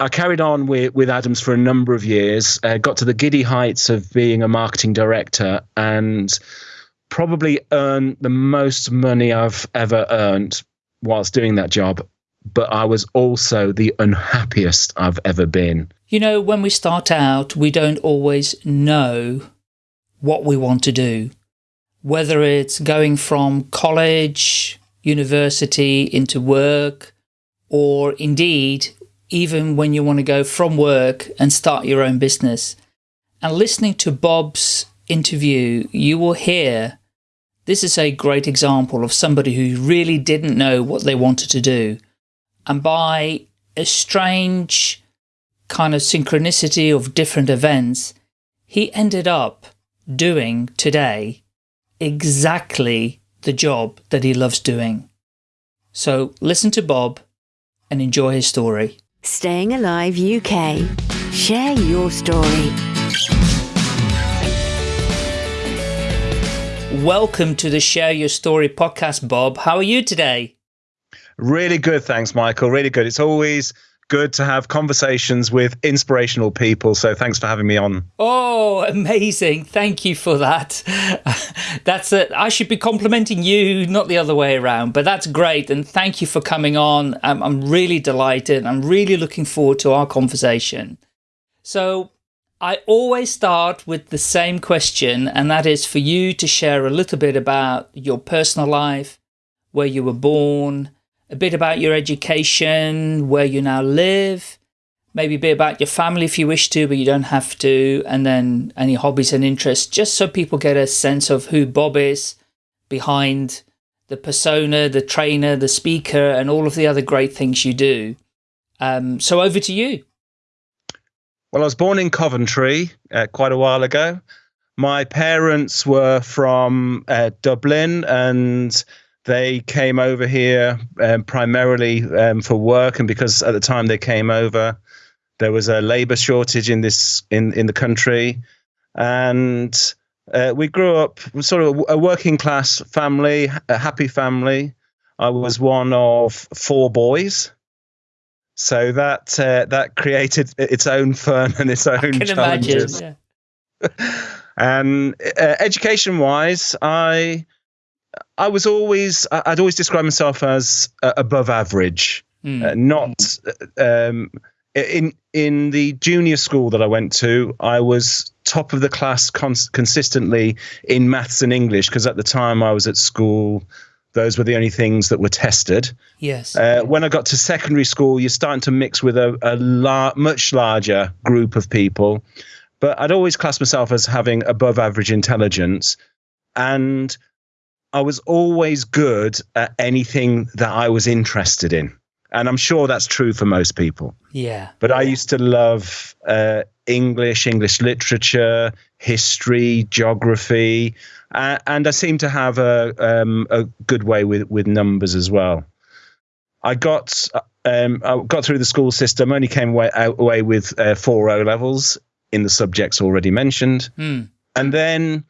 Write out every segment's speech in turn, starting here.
I carried on with, with Adams for a number of years, uh, got to the giddy heights of being a marketing director, and probably earned the most money I've ever earned whilst doing that job. But I was also the unhappiest I've ever been. You know, when we start out, we don't always know what we want to do. Whether it's going from college, university into work, or indeed even when you want to go from work and start your own business. And listening to Bob's interview, you will hear this is a great example of somebody who really didn't know what they wanted to do. And by a strange kind of synchronicity of different events, he ended up doing today exactly the job that he loves doing. So listen to Bob and enjoy his story. Staying Alive UK. Share your story. Welcome to the Share Your Story podcast, Bob. How are you today? Really good, thanks, Michael. Really good. It's always good to have conversations with inspirational people. So thanks for having me on. Oh, amazing. Thank you for that. that's it. I should be complimenting you, not the other way around, but that's great. And thank you for coming on. I'm, I'm really delighted. I'm really looking forward to our conversation. So I always start with the same question, and that is for you to share a little bit about your personal life, where you were born, a bit about your education, where you now live, maybe a bit about your family if you wish to, but you don't have to, and then any hobbies and interests, just so people get a sense of who Bob is behind the persona, the trainer, the speaker, and all of the other great things you do. Um, so over to you. Well, I was born in Coventry uh, quite a while ago. My parents were from uh, Dublin and they came over here um, primarily um, for work, and because at the time they came over, there was a labour shortage in this in in the country, and uh, we grew up sort of a working class family, a happy family. I was one of four boys, so that uh, that created its own fun and its own challenges. Imagine, yeah. and uh, education wise, I I was always I'd always describe myself as uh, above average, mm. uh, not um, in in the junior school that I went to. I was top of the class cons- consistently in maths and English because at the time I was at school. Those were the only things that were tested. Yes. Uh, when I got to secondary school, you're starting to mix with a, a lar- much larger group of people. But I'd always class myself as having above average intelligence. And I was always good at anything that I was interested in. And I'm sure that's true for most people. Yeah. But I used to love uh, English, English literature, history, geography, uh, and I seem to have a, um, a good way with, with numbers as well. I got um, I got through the school system, only came away, away with uh, four O levels in the subjects already mentioned. Mm. And then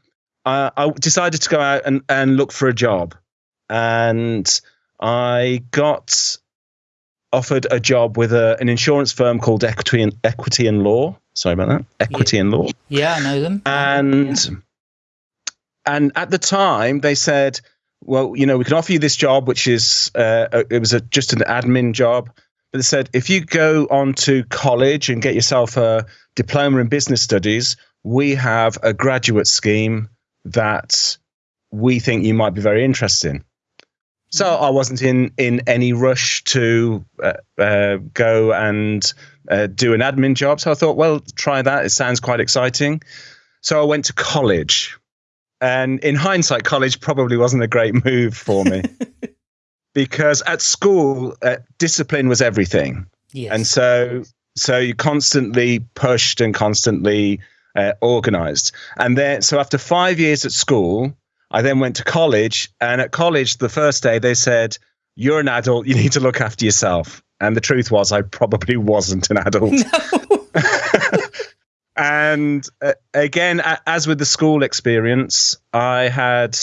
I, I decided to go out and, and look for a job. And I got offered a job with a, an insurance firm called Equity and Equity and Law. Sorry about that. Equity yeah. and Law. Yeah, I know them. And yeah. and at the time they said, well, you know, we can offer you this job, which is uh, it was a, just an admin job. But they said if you go on to college and get yourself a diploma in business studies, we have a graduate scheme that we think you might be very interested in. So. I wasn't in in any rush to uh, uh, go and uh, do an admin job. So I thought, well, try that. It sounds quite exciting. So I went to college, and in hindsight, college probably wasn't a great move for me because at school, uh, discipline was everything, yes. and so so you constantly pushed and constantly uh, organized. And then, so after five years at school, I then went to college. And at college, the first day, they said, You're an adult, you need to look after yourself. And the truth was, I probably wasn't an adult. No. and uh, again, as with the school experience, I had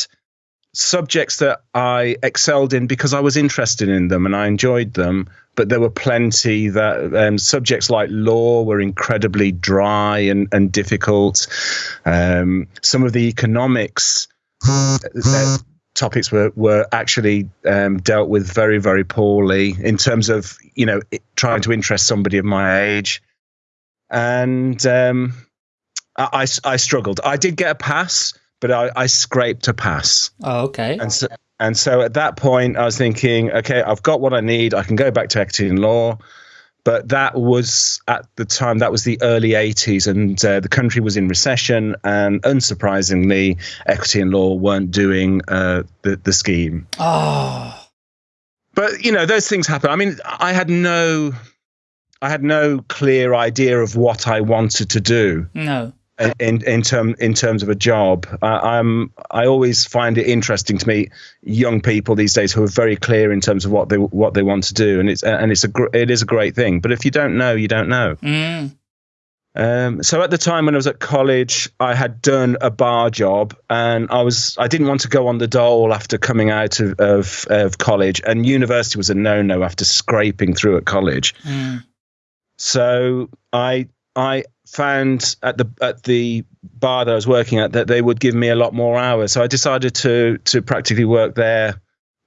subjects that I excelled in because I was interested in them and I enjoyed them. But there were plenty that um, subjects like law were incredibly dry and, and difficult. Um, some of the economics uh, topics were were actually um, dealt with very very poorly in terms of you know trying to interest somebody of my age, and um, I, I, I struggled. I did get a pass, but I, I scraped a pass. Oh, okay. And so and so at that point, I was thinking, okay, I've got what I need. I can go back to equity and law. But that was at the time, that was the early 80s, and uh, the country was in recession. And unsurprisingly, equity and law weren't doing uh, the, the scheme. Oh. But, you know, those things happen. I mean, I had no. I had no clear idea of what I wanted to do. No in in term in terms of a job. I, am I always find it interesting to meet young people these days who are very clear in terms of what they what they want to do, and it's and it's a it is a great thing. But if you don't know, you don't know. Mm. Um, so at the time when I was at college, I had done a bar job, and I was I didn't want to go on the dole after coming out of of, of college, and university was a no no after scraping through at college. Mm. So I I found at the at the bar that I was working at that they would give me a lot more hours. So I decided to to practically work there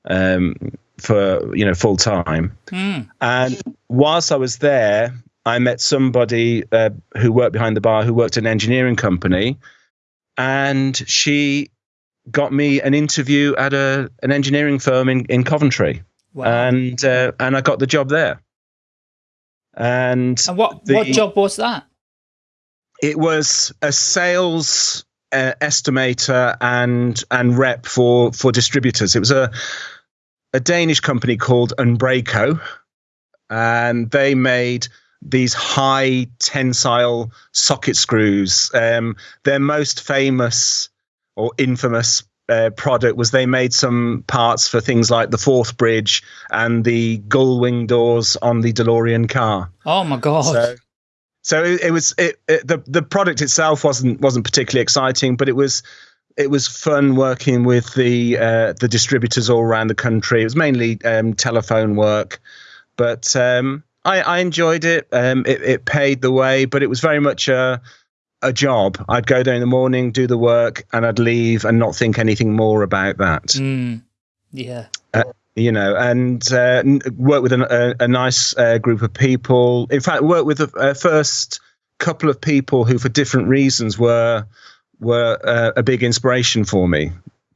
um, for you know full time. Mm. And whilst I was there, I met somebody uh, who worked behind the bar who worked at an engineering company, and she got me an interview at a an engineering firm in in Coventry. Wow. And uh, and I got the job there. And, and what the, what job was that? It was a sales uh, estimator and and rep for for distributors. It was a a Danish company called Unbrako, and they made these high tensile socket screws. Um, their most famous or infamous uh, product was they made some parts for things like the Forth Bridge and the gull wing doors on the DeLorean car. Oh my god! So, so it, it was it, it, the the product itself wasn't wasn't particularly exciting, but it was it was fun working with the uh, the distributors all around the country. It was mainly um, telephone work, but um, I, I, enjoyed it. Um, it. It paid the way, but it was very much a a job. I'd go there in the morning, do the work, and I'd leave and not think anything more about that. Mm, yeah. Uh, you know, and uh, work with a, a, a nice uh, group of people. In fact, work with the uh, first couple of people who, for different reasons, were were uh, a big inspiration for me.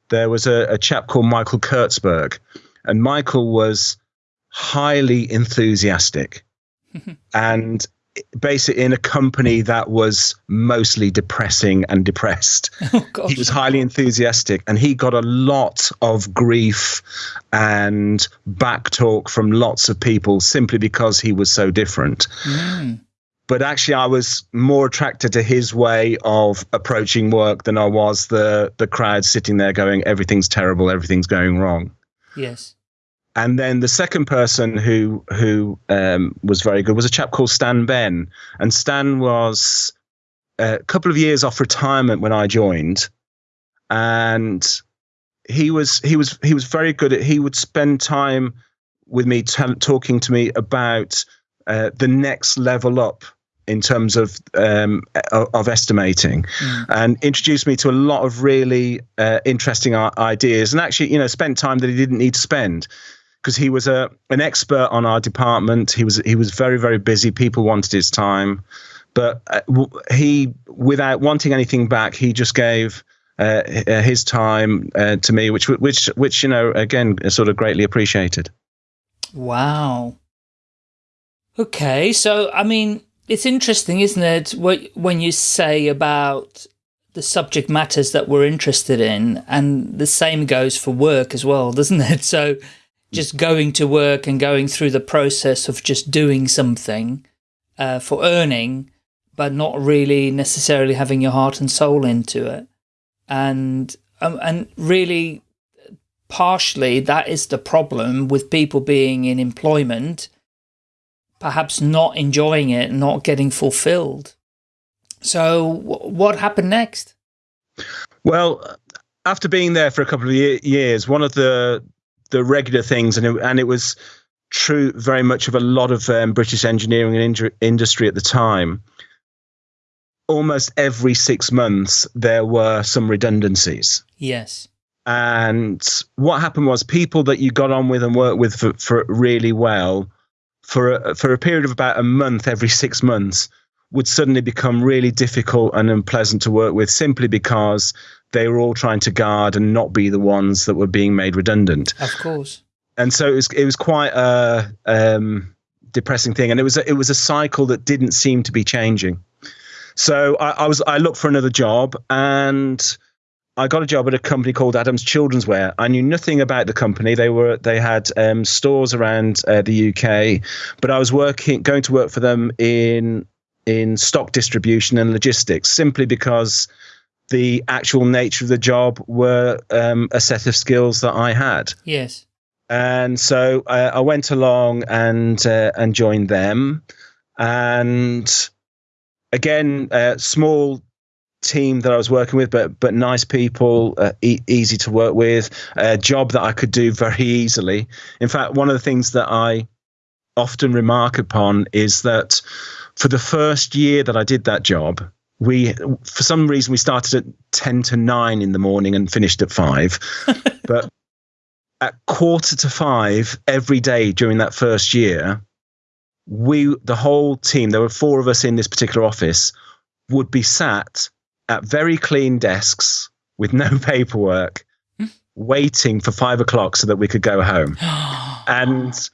There was a, a chap called Michael Kurtzberg, and Michael was highly enthusiastic, and basically in a company that was mostly depressing and depressed. Oh, he was highly enthusiastic and he got a lot of grief and back talk from lots of people simply because he was so different. Mm. But actually, I was more attracted to his way of approaching work than I was the the crowd sitting there going, "Everything's terrible, everything's going wrong." Yes. And then the second person who who um, was very good was a chap called Stan Ben, and Stan was a couple of years off retirement when I joined, and he was he was he was very good at. He would spend time with me t- talking to me about uh, the next level up in terms of um, of estimating, mm. and introduced me to a lot of really uh, interesting ideas. And actually, you know, spent time that he didn't need to spend because he was a an expert on our department. He was he was very very busy. People wanted his time, but uh, he, without wanting anything back, he just gave uh, uh, his time uh, to me, which which which you know again sort of greatly appreciated. Wow. Okay, so I mean, it's interesting, isn't it? What when you say about the subject matters that we're interested in, and the same goes for work as well, doesn't it? So just going to work and going through the process of just doing something uh, for earning, but not really necessarily having your heart and soul into it. And, um, and really partially that is the problem with people being in employment, perhaps not enjoying it, not getting fulfilled. So what happened next? Well, after being there for a couple of years, one of the the regular things, and it, and it was true very much of a lot of um, British engineering and industry at the time. Almost every six months, there were some redundancies. Yes. And what happened was people that you got on with and worked with for, for really well for a, for a period of about a month every six months would suddenly become really difficult and unpleasant to work with simply because they were all trying to guard and not be the ones that were being made redundant. Of course. And so it was it was quite a um, depressing thing, and it was a, it was a cycle that didn't seem to be changing. So I, I was I looked for another job, and I got a job at a company called Adams Children's Wear. I knew nothing about the company. They were they had um, stores around uh, the UK, but I was working going to work for them in in stock distribution and logistics simply because the actual nature of the job were um, a set of skills that I had. Yes. And so uh, I went along and uh, and joined them, and again, a small team that I was working with, but but nice people, uh, e- easy to work with, a job that I could do very easily. In fact, one of the things that I often remark upon is that for the first year that I did that job, we for some reason we started at 10 to 9 in the morning and finished at 5 but at quarter to 5 every day during that first year we the whole team there were four of us in this particular office would be sat at very clean desks with no paperwork hmm. waiting for five o'clock so that we could go home and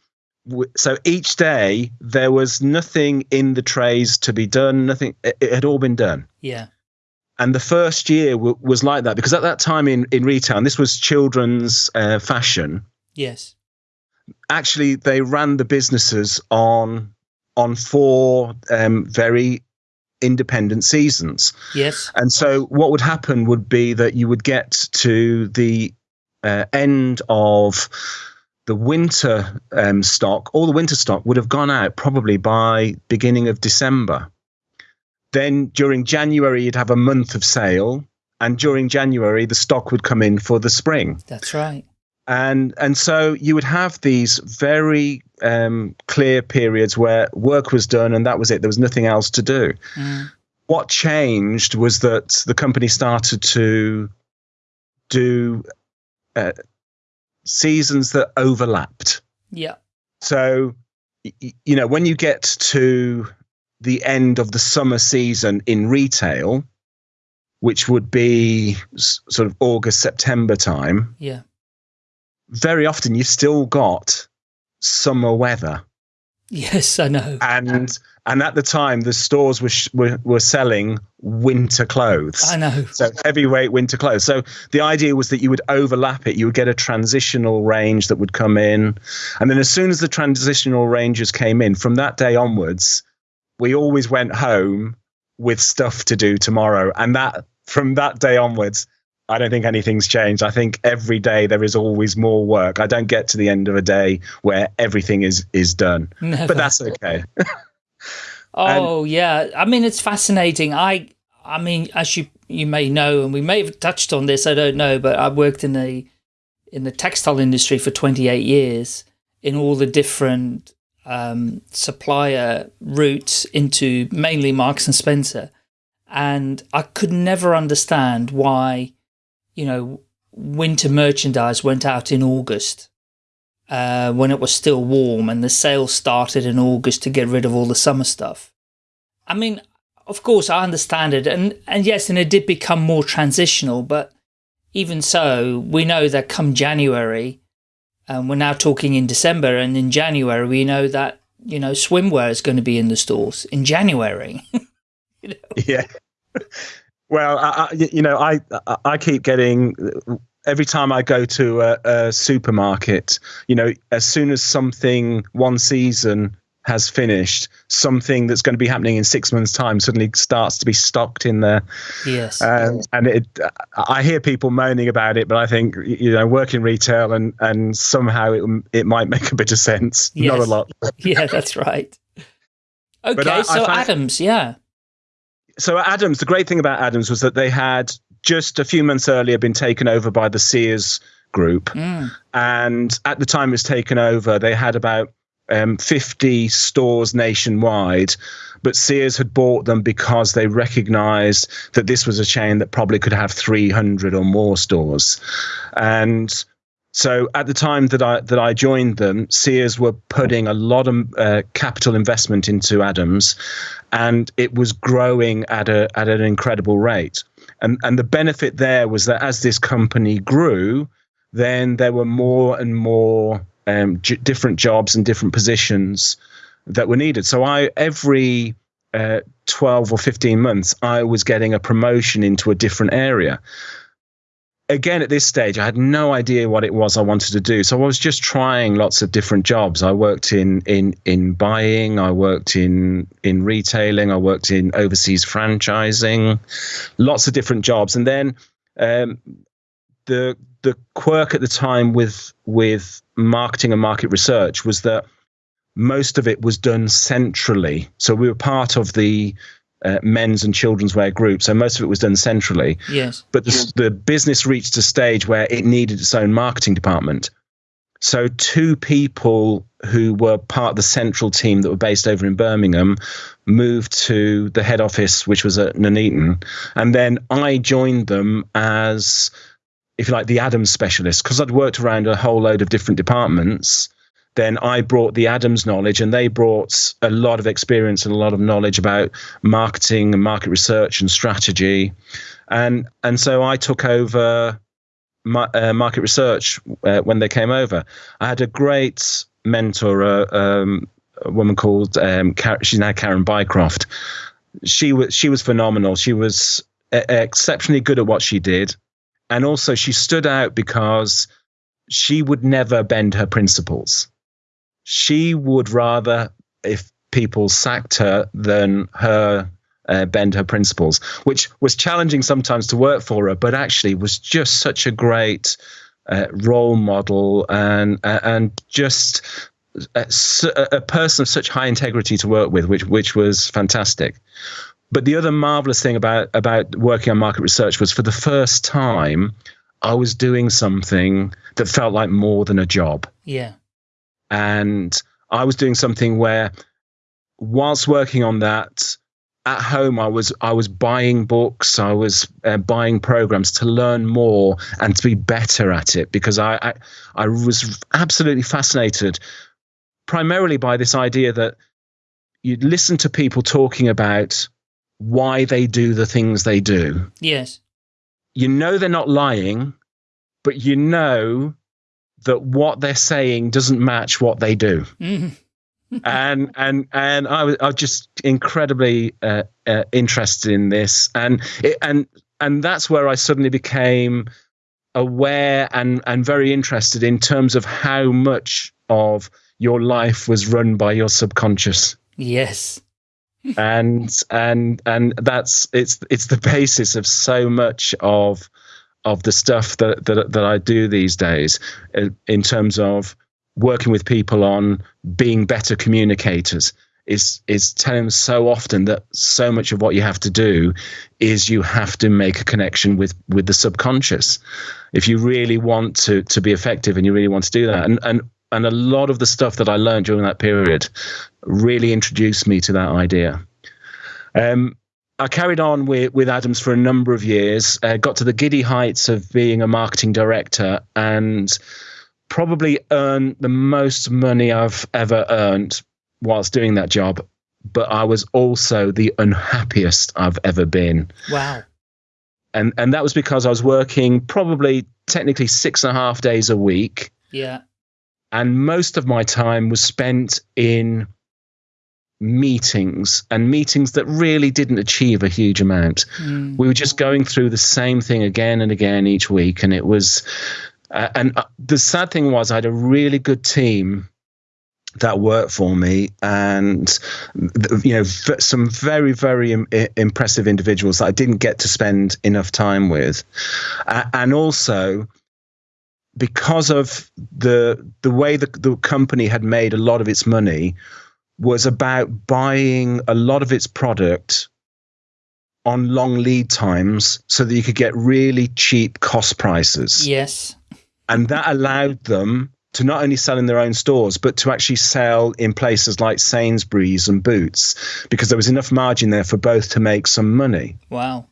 so each day there was nothing in the trays to be done nothing it, had all been done. Yeah. And the first year w- was like that because at that time in, in retail and this was children's uh, fashion. Yes. Actually they ran the businesses on on four um, very independent seasons. Yes. And so what would happen would be that you would get to the uh, end of the winter um, stock, all the winter stock would have gone out probably by beginning of December. Then during January, you'd have a month of sale, and during January, the stock would come in for the spring. That's right. And and so you would have these very um, clear periods where work was done, and that was it. There was nothing else to do. Mm. What changed was that the company started to do uh, seasons that overlapped. Yeah. So, you know, when you get to the end of the summer season in retail, which would be sort of August, September time. Yeah. Very often you've still got summer weather. Yes, I know. And and at the time the stores were, sh- were were selling winter clothes. I know. So heavyweight winter clothes. So the idea was that you would overlap it. You would get a transitional range that would come in, and then as soon as the transitional ranges came in, from that day onwards, we always went home with stuff to do tomorrow, and that from that day onwards, I don't think anything's changed. I think every day there is always more work. I don't get to the end of a day where everything is is done. Never. But that's okay. oh and, yeah. I mean it's fascinating. I I mean as you you may know and we may have touched on this, I don't know, but I worked in the in the textile industry for 28 years in all the different um, supplier routes into mainly Marks and Spencer. And I could never understand why you know, winter merchandise went out in August uh, when it was still warm and the sales started in August to get rid of all the summer stuff. I mean, of course, I understand it. And, and yes, and it did become more transitional, but even so, we know that come January, and we're now talking in December, and in January, we know that, you know, swimwear is going to be in the stores in January. you know? Yeah. Well, I, I, you know, I I keep getting every time I go to a, a, supermarket. You know, as soon as something one season has finished, something that's going to be happening in six months' time suddenly starts to be stocked in there. Yes, um, and it, I hear people moaning about it, but I think you know, work in retail and and somehow it it might make a bit of sense. Yes. Not a lot. yeah, that's right. Okay, I, so Adams, yeah so Adams, the great thing about Adams was that they had just a few months earlier been taken over by the Sears group. Mm. And at the time it was taken over, they had about um, 50 stores nationwide. But Sears had bought them because they recognized that this was a chain that probably could have 300 or more stores. And so at the time that I that I joined them, Sears were putting a lot of uh, capital investment into Adams, and it was growing at a at an incredible rate. And and the benefit there was that as this company grew, then there were more and more um, j- different jobs and different positions that were needed. So I every uh, 12 or 15 months, I was getting a promotion into a different area again, at this stage, I had no idea what it was I wanted to do. So I was just trying lots of different jobs. I worked in in in buying, I worked in in retailing, I worked in overseas franchising, lots of different jobs. And then um, the the quirk at the time with with marketing and market research was that most of it was done centrally. So we were part of the uh, men's and children's wear group. So most of it was done centrally. Yes. But the, the business reached a stage where it needed its own marketing department. So two people who were part of the central team that were based over in Birmingham moved to the head office, which was at Nuneaton, and then I joined them as, if you like, the Adams specialist because I'd worked around a whole load of different departments then I brought the Adams knowledge, and they brought a lot of experience and a lot of knowledge about marketing and market research and strategy, and and so I took over my, uh, market research uh, when they came over. I had a great mentor, uh, um, a woman called um, Car- she's now Karen Bycroft. She was she was phenomenal. She was exceptionally good at what she did, and also she stood out because she would never bend her principles she would rather, if people sacked her, than her uh, bend her principles, which was challenging sometimes to work for her, but actually was just such a great uh, role model and uh, and just a, a, person of such high integrity to work with, which which was fantastic. But the other marvelous thing about about working on market research was for the first time, I was doing something that felt like more than a job. Yeah and I was doing something where, whilst working on that, at home I was I was buying books, I was uh, buying programs to learn more and to be better at it because I, I I was absolutely fascinated, primarily by this idea that you listen to people talking about why they do the things they do. Yes. You know they're not lying, but you know that what they're saying doesn't match what they do. Mm. and and and I was, I was just incredibly uh, uh, interested in this, and it, and and that's where I suddenly became aware and and very interested in terms of how much of your life was run by your subconscious. Yes. and and and that's it's it's the basis of so much of of the stuff that, that that I do these days uh, in terms of working with people on being better communicators is is telling them so often that so much of what you have to do is you have to make a connection with with the subconscious. If you really want to to be effective and you really want to do that. And and and a lot of the stuff that I learned during that period really introduced me to that idea. Um, I carried on with, with Adams for a number of years, uh, got to the giddy heights of being a marketing director, and probably earned the most money I've ever earned whilst doing that job. But I was also the unhappiest I've ever been. Wow. And and that was because I was working probably technically six and a half days a week. Yeah. And most of my time was spent in meetings and meetings that really didn't achieve a huge amount. Mm. We were just going through the same thing again and again each week, and it was. Uh, and uh, the sad thing was, I had a really good team that worked for me, and you know, some very, very Im- impressive individuals that I didn't get to spend enough time with, uh, and also because of the the way the, the company had made a lot of its money was about buying a lot of its product on long lead times so that you could get really cheap cost prices. Yes. And that allowed them to not only sell in their own stores, but to actually sell in places like Sainsbury's and Boots because there was enough margin there for both to make some money. Wow.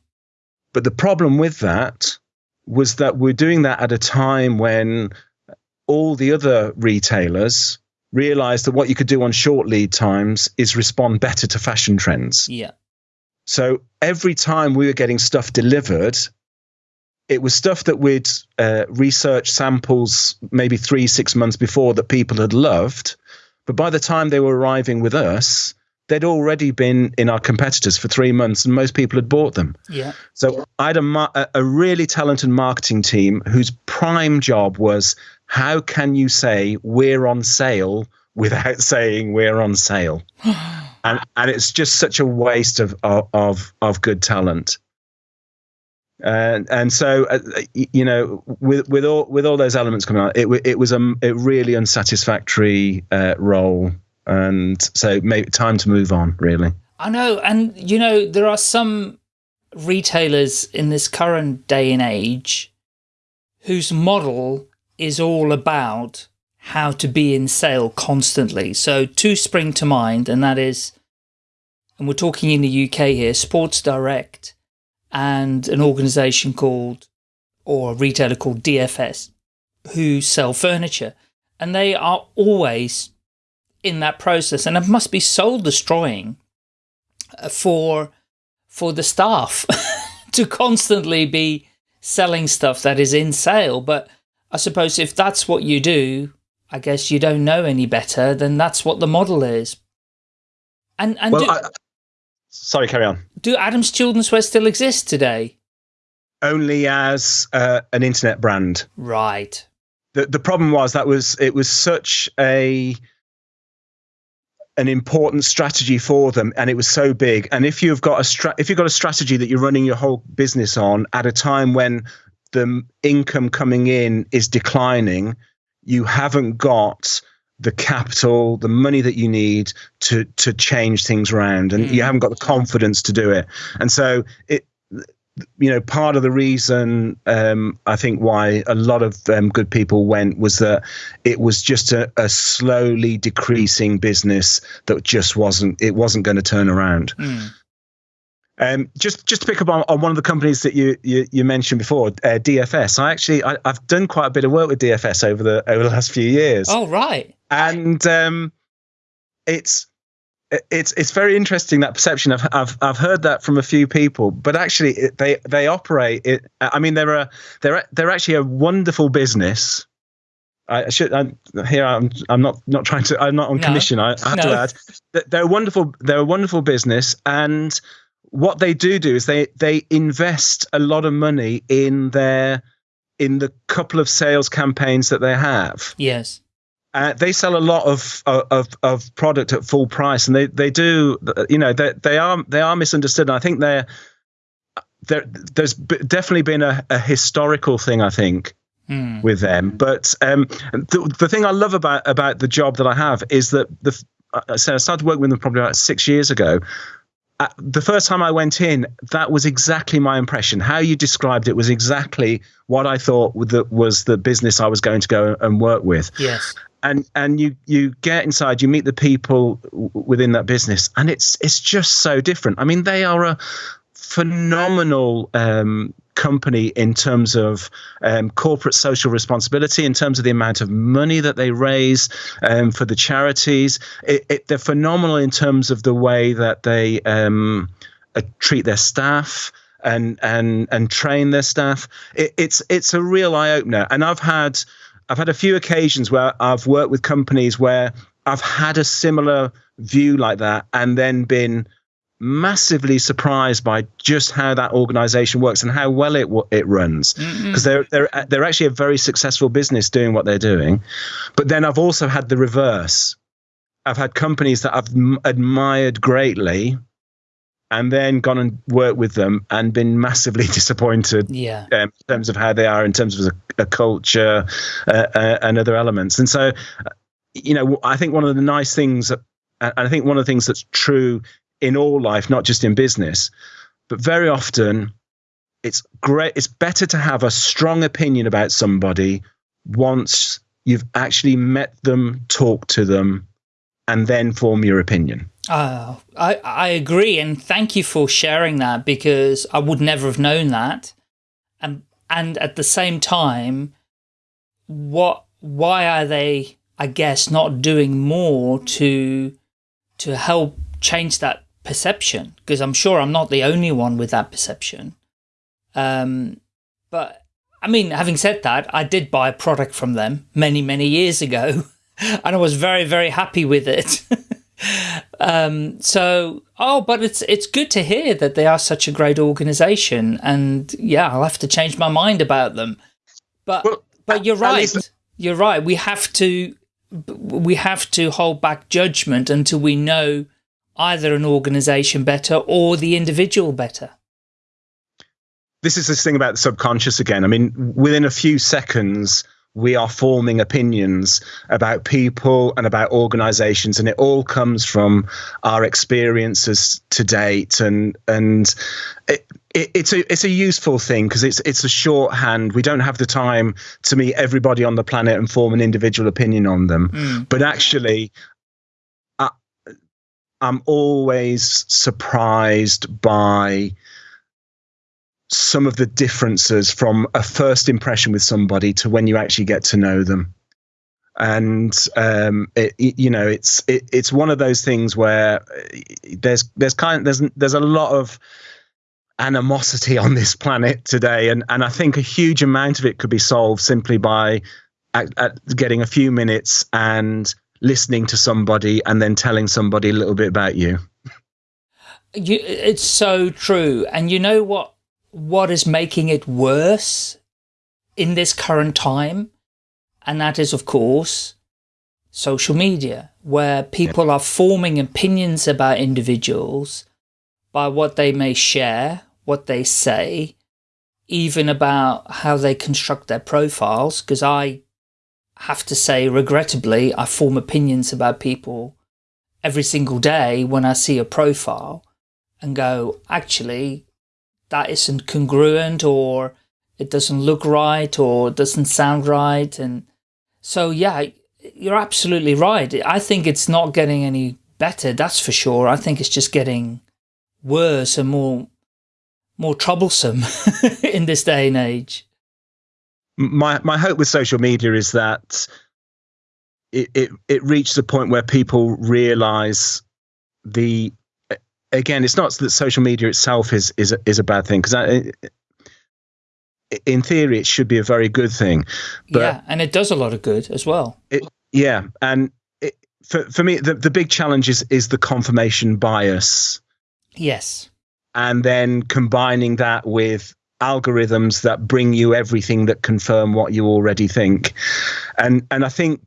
But the problem with that was that we're doing that at a time when all the other retailers realized that what you could do on short lead times is respond better to fashion trends. Yeah. So every time we were getting stuff delivered, it was stuff that we'd uh, researched samples maybe three, six months before that people had loved. But by the time they were arriving with us, they'd already been in our competitors for three months and most people had bought them. Yeah. So I had a, a really talented marketing team whose prime job was how can you say we're on sale without saying we're on sale? and and it's just such a waste of of of good talent. And and so uh, you know with with all with all those elements coming out, it it was a, a really unsatisfactory uh, role, and so maybe time to move on. Really, I know, and you know there are some retailers in this current day and age whose model is all about how to be in sale constantly. So two spring to mind, and that is, and we're talking in the UK here, Sports Direct and an organization called, or a retailer called DFS, who sell furniture. And they are always in that process, and it must be soul destroying for, for the staff to constantly be selling stuff that is in sale. But I suppose if that's what you do, I guess you don't know any better, then that's what the model is. And and well, do, I, sorry, carry on. Do Adams Children's Wear still exist today? Only as uh, an internet brand. Right. The the problem was that was it was such a an important strategy for them and it was so big and if you've got a stra- if you've got a strategy that you're running your whole business on at a time when the income coming in is declining you haven't got the capital, the money that you need to to change things around, and mm. you haven't got the confidence to do it. And so it, you know, part of the reason um, I think why a lot of um, good people went was that it was just a, a, slowly decreasing business that just wasn't it wasn't going to turn around. Mm. Um, just just to pick up on, on, one of the companies that you you, you mentioned before, uh, DFS. I actually I, have done quite a bit of work with DFS over the over the last few years. Oh right. And um, it's it's it's very interesting that perception. I've I've I've heard that from a few people, but actually it, they they operate. It, I mean, they're a they're they're actually a wonderful business. I should I'm, here. I'm I'm not not trying to. I'm not on commission. I, I have no. to add. They're a wonderful. They're a wonderful business, and what they do do is they they invest a lot of money in their in the couple of sales campaigns that they have. Yes. Uh, they sell a lot of, of of product at full price, and they they do you know they they are they are misunderstood. And I think they're there. There's definitely been a, a historical thing I think mm. with them, but um, the the thing I love about about the job that I have is that the I started working with them probably about six years ago, uh, the first time I went in, that was exactly my impression. How you described it was exactly what I thought that was the business I was going to go and work with. Yes. And and you you get inside, you meet the people within that business, and it's it's just so different. I mean, they are a phenomenal um, company in terms of um, corporate social responsibility, in terms of the amount of money that they raise um, for the charities. It, it, they're phenomenal in terms of the way that they um, uh, treat their staff and and and train their staff. It, it's it's a real eye opener, and I've had I've had a few occasions where I've worked with companies where I've had a similar view like that, and then been massively surprised by just how that organization works and how well it it runs. Mm-hmm. Because they're they're they're actually a very successful business doing what they're doing. But then I've also had the reverse. I've had companies that I've admired greatly and then gone and worked with them and been massively disappointed yeah. um, in terms of how they are in terms of a, a culture uh, uh, and other elements and so you know I think one of the nice things and I think one of the things that's true in all life, not just in business, but very often it's great. It's better to have a strong opinion about somebody once you've actually met them, talked to them, and then form your opinion. Uh, I, I agree. And thank you for sharing that because I would never have known that. And, and at the same time, what, why are they, I guess, not doing more to, to help change that perception? Because I'm sure I'm not the only one with that perception. Um, but I mean, having said that, I did buy a product from them many, many years ago, and I was very, very happy with it. um, so, oh, but it's it's good to hear that they are such a great organization, and yeah, I'll have to change my mind about them. But well, but you're right. You're right. We have to we have to hold back judgment until we know either an organization better or the individual better this is this thing about the subconscious again. I mean, within a few seconds, we are forming opinions about people and about organizations and it all comes from our experiences to date. And and it, it, it's a it's a useful thing because it's it's a shorthand. We don't have the time to meet everybody on the planet and form an individual opinion on them. Mm. but actually I, i'm always surprised by some of the differences from a first impression with somebody to when you actually get to know them. And um, it, you know it's it, it's one of those things where there's there's kind of, there's there's a lot of animosity on this planet today. And and I think a huge amount of it could be solved simply by at, at getting a few minutes and listening to somebody and then telling somebody a little bit about you. You it's so true. And you know what what is making it worse in this current time. And that is, of course, social media, where people are forming opinions about individuals by what they may share, what they say, even about how they construct their profiles. Because I have to say, regrettably, I form opinions about people every single day when I see a profile and go, actually, that isn't congruent or it doesn't look right or it doesn't sound right. And so, yeah, you're absolutely right. I think it's not getting any better, that's for sure. I think it's just getting worse and more more troublesome in this day and age. My my hope with social media is that it it, it reaches a point where people realize the again, it's not that social media itself is is is a bad thing because in theory it should be a very good thing. But yeah, and it does a lot of good as well. It, yeah, and it, for for me, the the big challenge is is the confirmation bias. Yes, and then combining that with algorithms that bring you everything that confirm what you already think, and and I think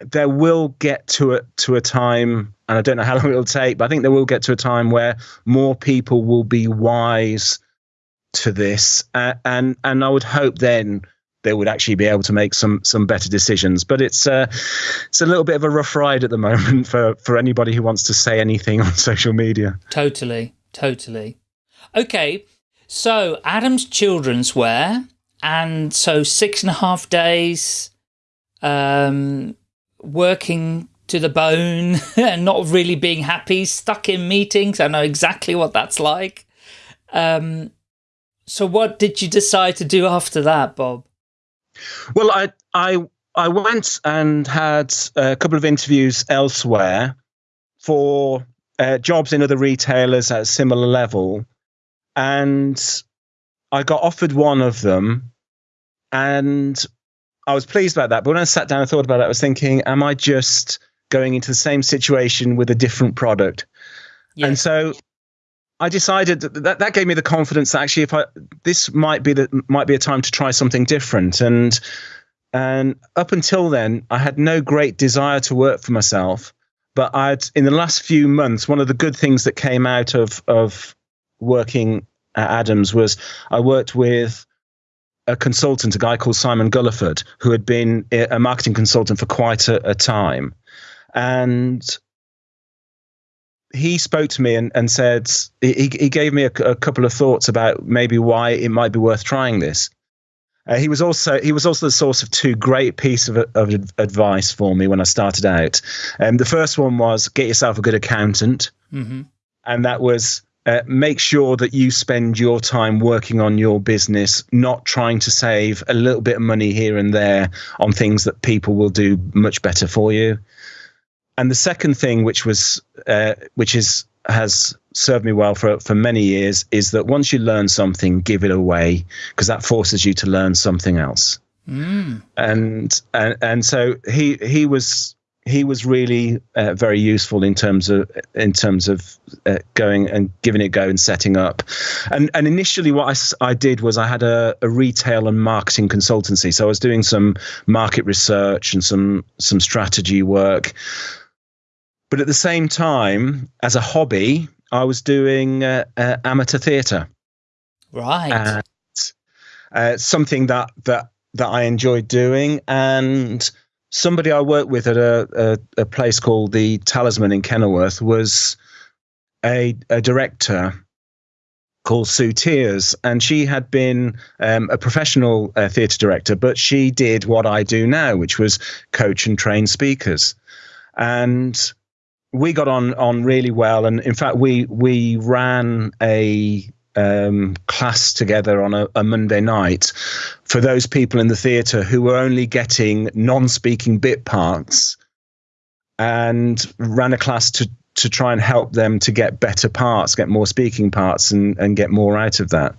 there will get to a to a time and I don't know how long it'll take, but I think there will get to a time where more people will be wise to this, uh, and and I would hope then they would actually be able to make some some better decisions. But it's uh, it's a little bit of a rough ride at the moment for for anybody who wants to say anything on social media. Totally, totally. Okay, so Adam's children's wear, and so six and a half days, um, working to the bone and not really being happy, stuck in meetings. I know exactly what that's like. Um, so what did you decide to do after that, Bob? Well, I, I, I went and had a couple of interviews elsewhere for uh, jobs in other retailers at a similar level. And I got offered one of them and I was pleased about that. But when I sat down and thought about it, I was thinking, am I just going into the same situation with a different product. Yeah. And so I decided that, that that gave me the confidence that actually if I this might be the might be a time to try something different and and up until then I had no great desire to work for myself but I'd in the last few months one of the good things that came out of of working at Adams was I worked with a consultant a guy called Simon Gulliford who had been a marketing consultant for quite a, a time and he spoke to me and, and said he, he gave me a, a couple of thoughts about maybe why it might be worth trying this. Uh, he was also he was also the source of two great pieces of, of advice for me when I started out. Um, the first one was get yourself a good accountant, mm-hmm. and that was uh, make sure that you spend your time working on your business, not trying to save a little bit of money here and there on things that people will do much better for you. And the second thing, which was uh, which is has served me well for for many years, is that once you learn something, give it away because that forces you to learn something else. Mm. And and and so he he was he was really uh, very useful in terms of in terms of uh, going and giving it a go and setting up. And and initially, what I, I did was I had a, a retail and marketing consultancy. So I was doing some market research and some some strategy work. But at the same time, as a hobby, I was doing uh, uh amateur theatre. Right. And, uh, something that that that I enjoyed doing and somebody I worked with at a, a, a place called the Talisman in Kenilworth was a, a director called Sue Tears, and she had been um, a professional uh, theatre director, but she did what I do now, which was coach and train speakers. And we got on on really well, and in fact, we we ran a um, class together on a, a, Monday night for those people in the theatre who were only getting non-speaking bit parts, and ran a class to to try and help them to get better parts, get more speaking parts, and and get more out of that.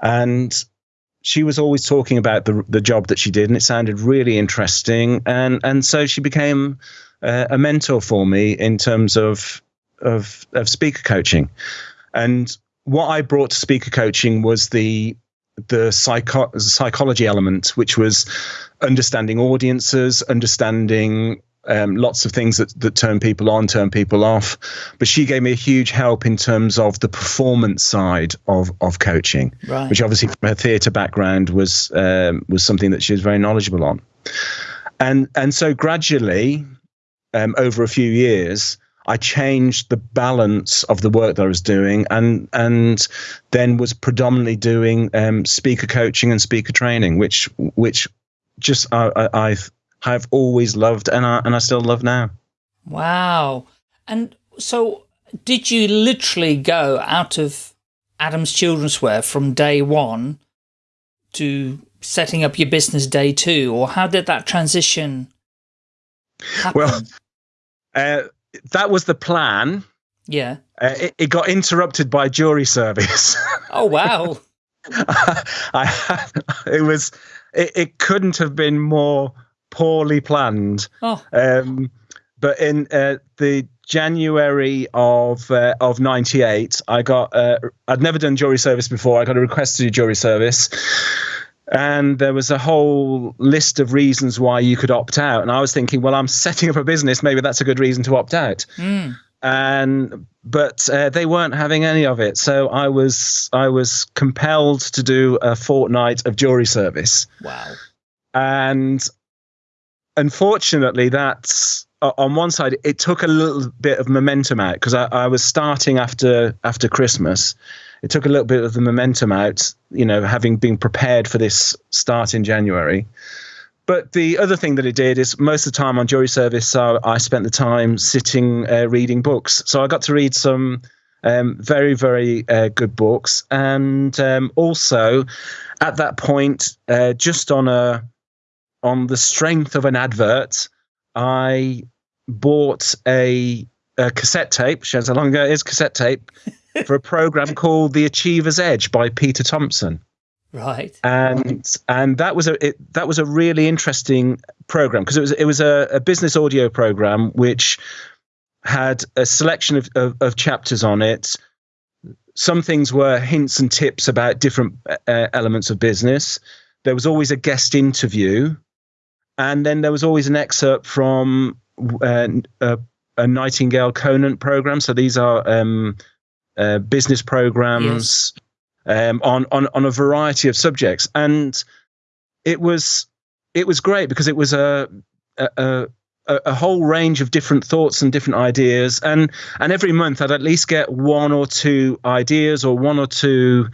And she was always talking about the the job that she did, and it sounded really interesting. And and so she became uh, a mentor for me in terms of of of speaker coaching. And what I brought to speaker coaching was the the psycho- psychology element, which was understanding audiences, understanding um, lots of things that, that turn people on, turn people off. But she gave me a huge help in terms of the performance side of of coaching, right. which obviously from her theatre background was um, was something that she was very knowledgeable on. And and so gradually, um, over a few years, I changed the balance of the work that I was doing, and and then was predominantly doing um, speaker coaching and speaker training, which which just I, I I've always loved, and I and I still love now. Wow! And so, did you literally go out of Adams Children's Wear from day one to setting up your business day two, or how did that transition? Happen? Well. Uh, that was the plan. Yeah. Uh, it, it, got interrupted by jury service. Oh wow! I, it was it, it, couldn't have been more poorly planned. Oh. Um, but in uh, the January of uh, of '98, I got uh, I'd never done jury service before. I got a request to do jury service and there was a whole list of reasons why you could opt out. And i was thinking well i'm setting up a business. Maybe that's a good reason to opt out. Mm. and but uh, they weren't having any of it. So i was i was compelled to do a fortnight of jury service. Wow. And unfortunately that's on one side it took a little bit of momentum out because I, I was starting after after christmas it took a little bit of the momentum out, you know, having been prepared for this start in January. But the other thing that it did is most of the time on jury service, so I spent the time sitting uh, reading books. So I got to read some um, very, very uh, good books. And um, also at that point, uh, just on a on the strength of an advert, I bought a, a cassette tape, shows how long ago it is, cassette tape, for a program called The Achiever's Edge by Peter Thomson. Right. And and that was a it, that was a really interesting program because it was it was a, a, business audio program which had a selection of, of, of, chapters on it. Some things were hints and tips about different uh, elements of business. There was always a guest interview, and then there was always an excerpt from uh, a, a Nightingale Conant program. So these are um, uh, business programs, yes. um, on on on a variety of subjects, and it was it was great because it was a, a, a, a, whole range of different thoughts and different ideas, and and every month I'd at least get one or two ideas or one or two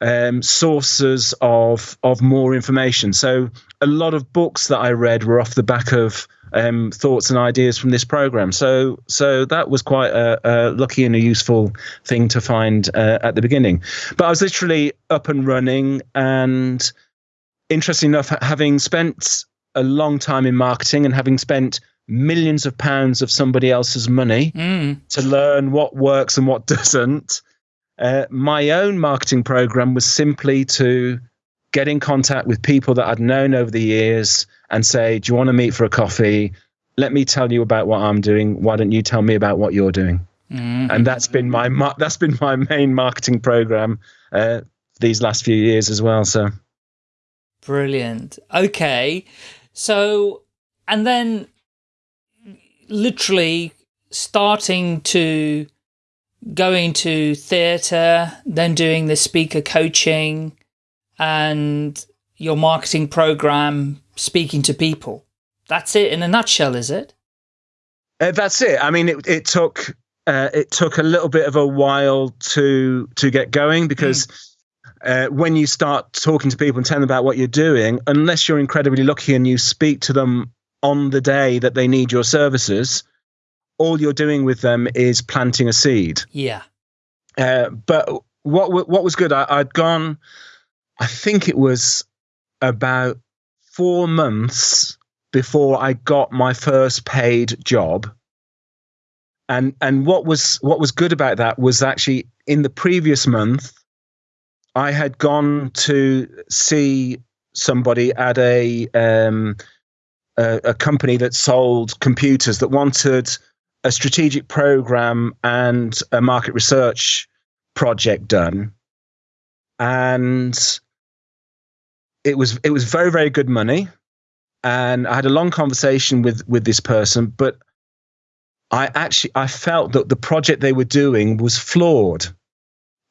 um, sources of of more information. So a lot of books that I read were off the back of um, thoughts and ideas from this program. So so that was quite a, a lucky and a useful thing to find uh, at the beginning. But I was literally up and running, and interesting enough, having spent a long time in marketing and having spent millions of pounds of somebody else's money mm. to learn what works and what doesn't. Uh, my own marketing program was simply to get in contact with people that I'd known over the years and say, Do you want to meet for a coffee? Let me tell you about what I'm doing. Why don't you tell me about what you're doing? Mm-hmm. And that's been my that's been my main marketing program uh, these last few years as well. So brilliant. Okay, so and then literally starting to going to theatre, then doing the speaker coaching and your marketing program, speaking to people. That's it in a nutshell, is it? Uh, that's it. I mean, it, it took uh, it took a little bit of a while to to get going because mm. uh, when you start talking to people and telling them about what you're doing, unless you're incredibly lucky and you speak to them on the day that they need your services, all you're doing with them is planting a seed. Yeah. Uh, but what what was good? I, I'd gone. I think it was about four months before I got my first paid job. And and what was what was good about that was actually in the previous month, I had gone to see somebody at a um, a, a company that sold computers that wanted a strategic program and a market research project done. And it was it was very very good money. And i had a long conversation with with this person but i actually i felt that the project they were doing was flawed.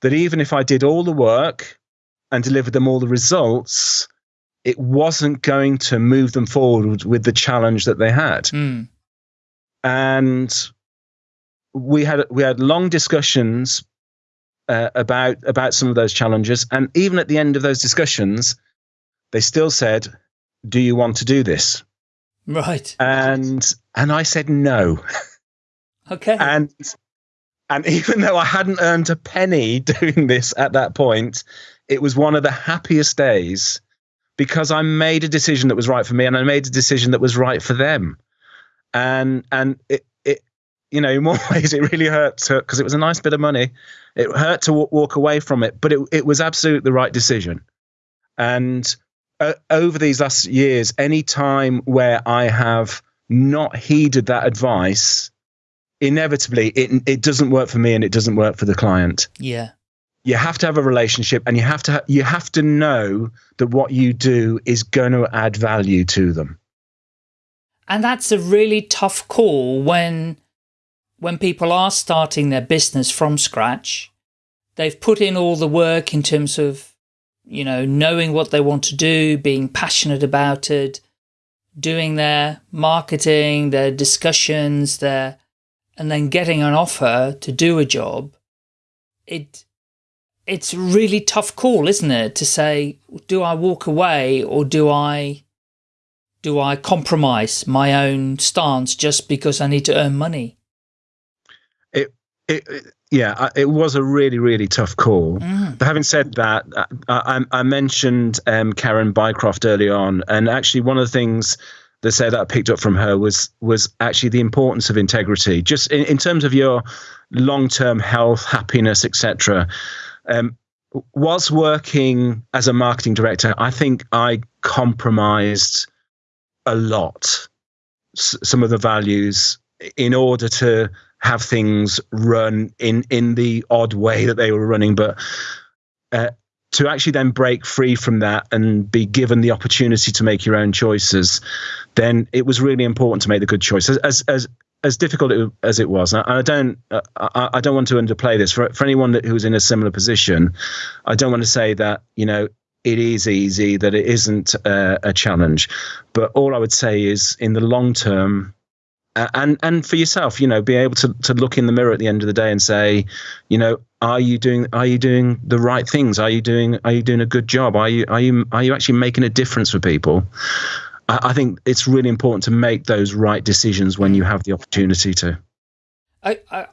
That even if i did all the work and delivered them all the results it wasn't going to move them forward with the challenge that they had. Mm and we had we had long discussions uh, about about some of those challenges, and even at the end of those discussions, they still said, "Do you want to do this?" Right. And and I said no. Okay. And and even though I hadn't earned a penny doing this at that point, it was one of the happiest days because I made a decision that was right for me and I made a decision that was right for them and and it it you know in one ways it really hurt because it was a nice bit of money. It hurt to w- walk away from it, but it it was absolutely the right decision. And uh, over these last years, any time where I have not heeded that advice, inevitably it it doesn't work for me and it doesn't work for the client. Yeah. You have to have a relationship and you have to you have to know that what you do is going to add value to them. And that's a really tough call when, when people are starting their business from scratch. They've put in all the work in terms of, you know, knowing what they want to do, being passionate about it, doing their marketing, their discussions, their, and then getting an offer to do a job. It, it's a really tough call, isn't it? To say, do I walk away or do I do I compromise my own stance just because I need to earn money? It, it, it yeah, it was a really, really tough call. Mm. But having said that, I, I, I mentioned um, Karen Bycroft early on, and actually one of the things that said that I picked up from her was was actually the importance of integrity, just in, in terms of your long term health, happiness, etc. Um, whilst working as a marketing director, I think I compromised a lot some of the values in order to have things run in in the odd way that they were running. But uh, to actually then break free from that and be given the opportunity to make your own choices then it was really important to make the good choice. As as as, as difficult as it was and I, don't I, I, don't want to underplay this. For, for anyone that, who's in a similar position I don't want to say that you know it is easy, that it isn't a, a challenge. But all I would say is, in the long term, and and for yourself, you know, be able to to look in the mirror at the end of the day and say, you know, are you doing are you doing the right things? Are you doing are you doing a good job? Are you are you are you actually making a difference for people? I, I think it's really important to make those right decisions when you have the opportunity to. I, I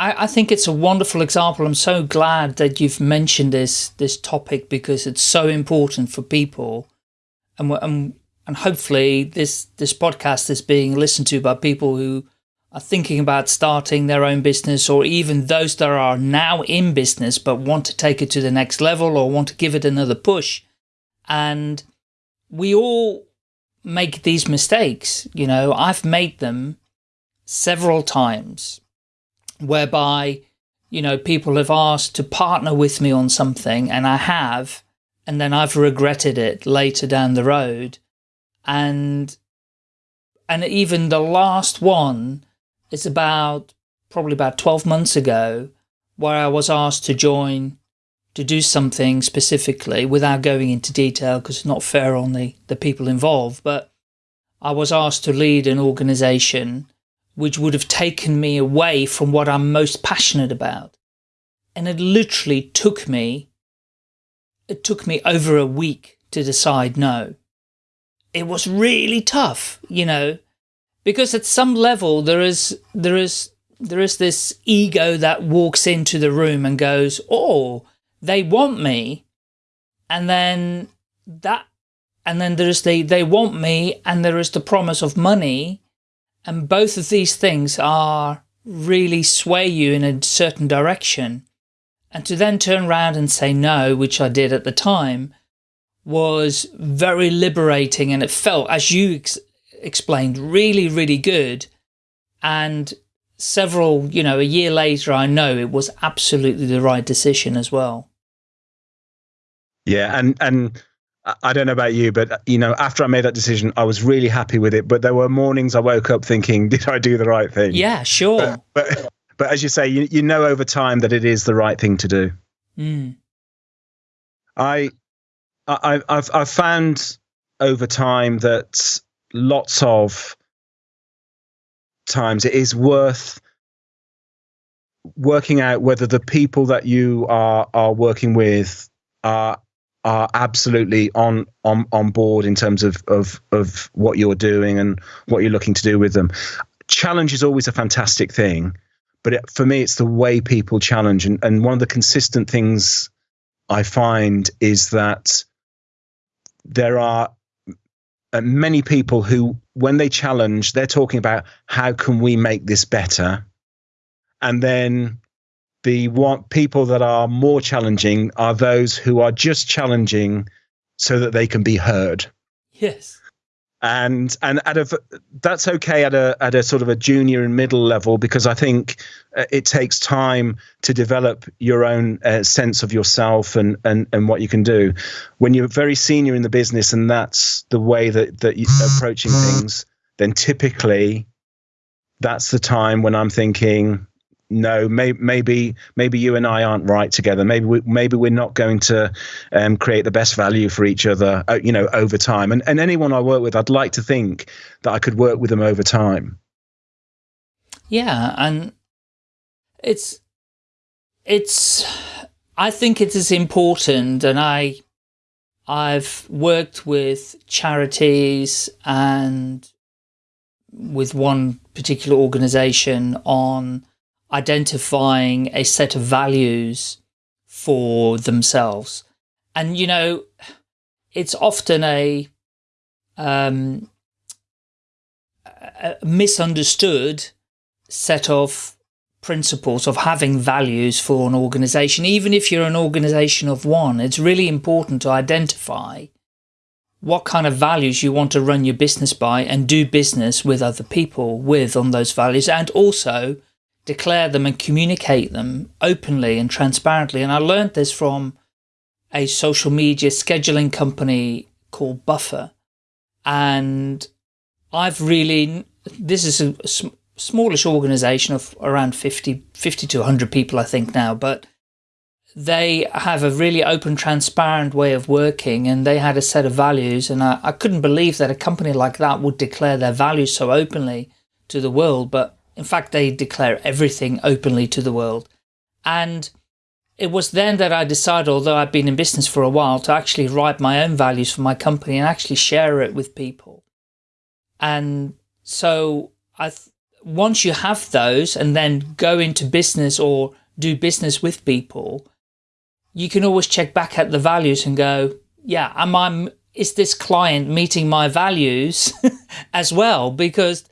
I think it's a wonderful example. I'm so glad that you've mentioned this this topic because it's so important for people, and and and hopefully this this podcast is being listened to by people who are thinking about starting their own business or even those that are now in business but want to take it to the next level or want to give it another push. And we all make these mistakes. You know, I've made them several times whereby, you know, people have asked to partner with me on something and I have, and then I've regretted it later down the road. And and even the last one is about probably about 12 months ago where I was asked to join to do something specifically without going into detail because it's not fair on the, the people involved, but I was asked to lead an organization which would have taken me away from what I'm most passionate about. And it literally took me, it took me over a week to decide no it was really tough, you know, because at some level there is, there is, there is this ego that walks into the room and goes, oh, they want me. And then that, and then there's the, they want me and there is the promise of money. And both of these things are really sway you in a certain direction. And to then turn around and say no, which I did at the time, was very liberating and it felt, as you ex explained, really, really good. And several, you know, a year later, I know it was absolutely the right decision as well. Yeah. And, and, I don't know about you, but you know, after I made that decision, I was really happy with it. But there were mornings I woke up thinking, "Did I do the right thing?" Yeah, sure. But but, but as you say, you you know over time that it is the right thing to do. Mm. I I, have I've found over time that lots of times it is worth working out whether the people that you are are working with are are absolutely on on on board in terms of of of what you're doing and what you're looking to do with them. Challenge is always a fantastic thing, but it, for me, it's the way people challenge. And and one of the consistent things I find is that there are many people who, when they challenge, they're talking about how can we make this better, and then the one, people that are more challenging are those who are just challenging so that they can be heard. Yes and and at a that's okay at a at a sort of a junior and middle level because I think uh, it takes time to develop your own uh, sense of yourself and and and what you can do. When you're very senior in the business and that's the way that that you're approaching things, then typically that's the time when I'm thinking, no, may, maybe maybe you and I aren't right together. Maybe we, maybe we're not going to um, create the best value for each other, uh, you know, over time. And and anyone I work with, I'd like to think that I could work with them over time. Yeah, and it's it's I think it is important, and I I've worked with charities and with one particular organization on identifying a set of values for themselves. And, you know, it's often a, um, a misunderstood set of principles of having values for an organization. Even if you're an organization of one, it's really important to identify what kind of values you want to run your business by and do business with other people with on those values and also declare them and communicate them openly and transparently. And I learned this from a social media scheduling company called Buffer. And I've really, this is a, a smallish organization of around 50, 50 to 100 people, I think now, but they have a really open, transparent way of working and they had a set of values. And I, I couldn't believe that a company like that would declare their values so openly to the world. But in fact, they declare everything openly to the world. And it was then that I decided, although I'd been in business for a while, to actually write my own values for my company and actually share it with people. And so I, once you have those and then go into business or do business with people, you can always check back at the values and go, yeah, am I, is this client meeting my values as well? Because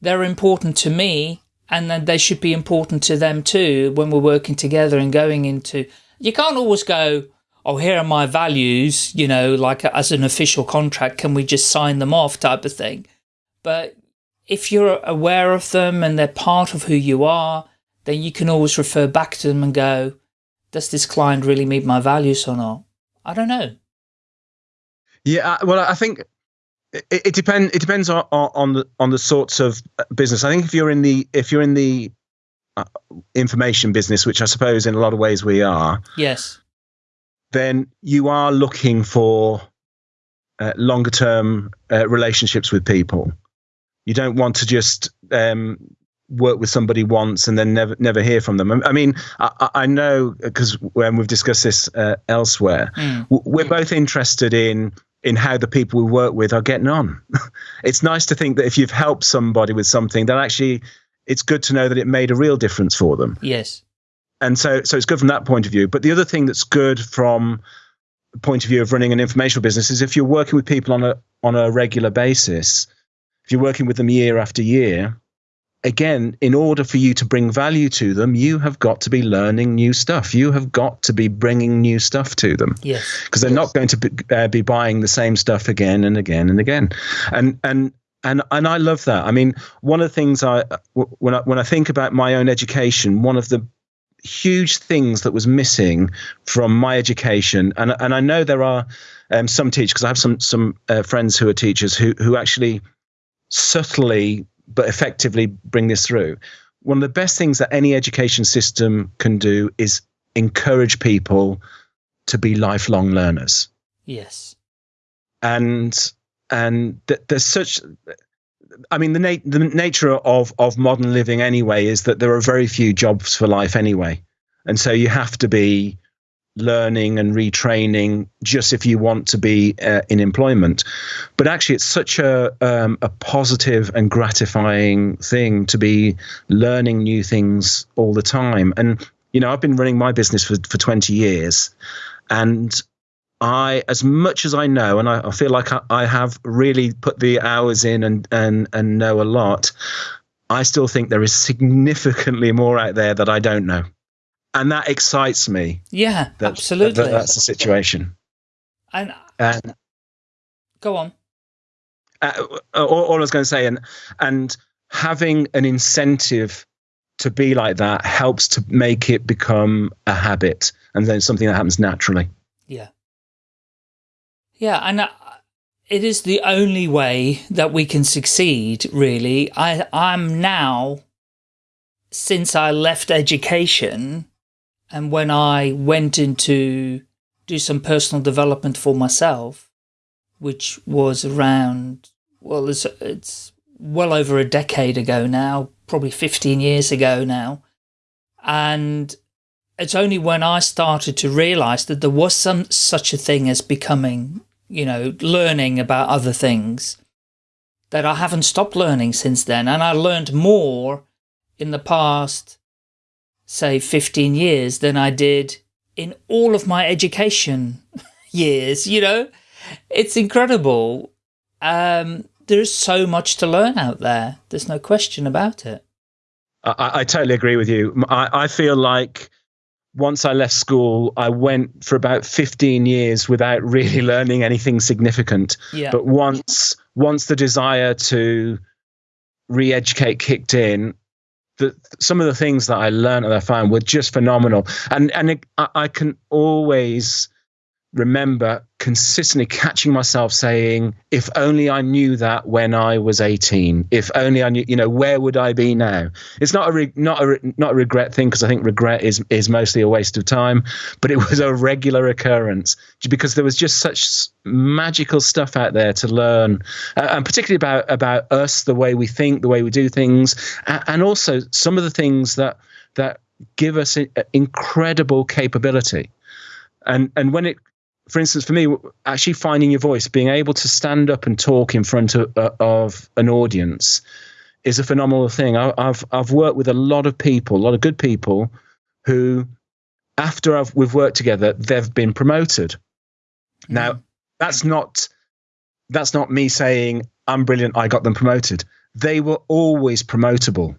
they're important to me and then they should be important to them too when we're working together and going into, you can't always go, oh, here are my values, you know, like as an official contract, can we just sign them off type of thing. But if you're aware of them and they're part of who you are, then you can always refer back to them and go, does this client really meet my values or not? I don't know. Yeah, uh, well, I think it, it depends. It depends on, on the on the sorts of business. I think if you're in the if you're in the uh, information business, which I suppose in a lot of ways we are, yes, then you are looking for uh, longer term uh, relationships with people. You don't want to just um, work with somebody once and then never never hear from them. I mean, I, I know because when we've discussed this uh, elsewhere, mm. we're both interested in in how the people we work with are getting on. it's nice to think that if you've helped somebody with something, that actually it's good to know that it made a real difference for them. Yes. And so so it's good from that point of view. But the other thing that's good from the point of view of running an informational business is if you're working with people on a on a regular basis, if you're working with them year after year, again, in order for you to bring value to them, you have got to be learning new stuff. You have got to be bringing new stuff to them. Yes. Because they're yes. not going to be, uh, be buying the same stuff again and again and again. And and and and I love that. I mean, one of the things I when I when I think about my own education, one of the huge things that was missing from my education, and and I know there are um, some teachers because I have some some uh, friends who are teachers who who actually subtly but effectively bring this through. One of the best things that any education system can do is encourage people to be lifelong learners. Yes. And and th- there's such I mean the na- the nature of of modern living anyway is that there are very few jobs for life anyway. And so you have to be learning and retraining just if you want to be uh, in employment. But actually, it's such a um, a positive and gratifying thing to be learning new things all the time. And you know, I've been running my business for for twenty years, and I, as much as I know, and I, I feel like I, I have really put the hours in and and and know a lot. I still think there is significantly more out there that I don't know and that excites me. Yeah, that, absolutely. That, that's the situation. And, and go on. Uh, all, all, I was going to say, and and having an incentive to be like that helps to make it become a habit, and then something that happens naturally. Yeah. Yeah, and uh, it is the only way that we can succeed. Really, I I'm now since I left education and when I went into do some personal development for myself, which was around, well, it's, it's well over a decade ago now, probably 15 years ago now. And it's only when I started to realize that there was some such a thing as becoming, you know, learning about other things that I haven't stopped learning since then. And I learned more in the past say 15 years than I did in all of my education years, you know? It's incredible. Um, there's so much to learn out there. There's no question about it. I, I totally agree with you. I, I feel like once I left school, I went for about 15 years without really learning anything significant. Yeah. But once once the desire to re-educate kicked in, the, some of the things that I learned and I found were just phenomenal. And and it, I, I, can always remember consistently catching myself saying, if only I knew that when I was 18, if only I knew, you know, where would I be now? It's not a, re- not a, re- not a regret thing because I think regret is, is mostly a waste of time, but it was a regular occurrence because there was just such magical stuff out there to learn, uh, and particularly about, about us, the way we think, the way we do things, and, and also some of the things that, that give us incredible capability and and when it for instance, for me, actually finding your voice, being able to stand up and talk in front of, uh, of an audience is a phenomenal thing. I, have I've worked with a lot of people, a lot of good people, who, after I've, we've worked together, they've been promoted. Mm. Now, that's not that's not me saying I'm brilliant. I got them promoted. They were always promotable.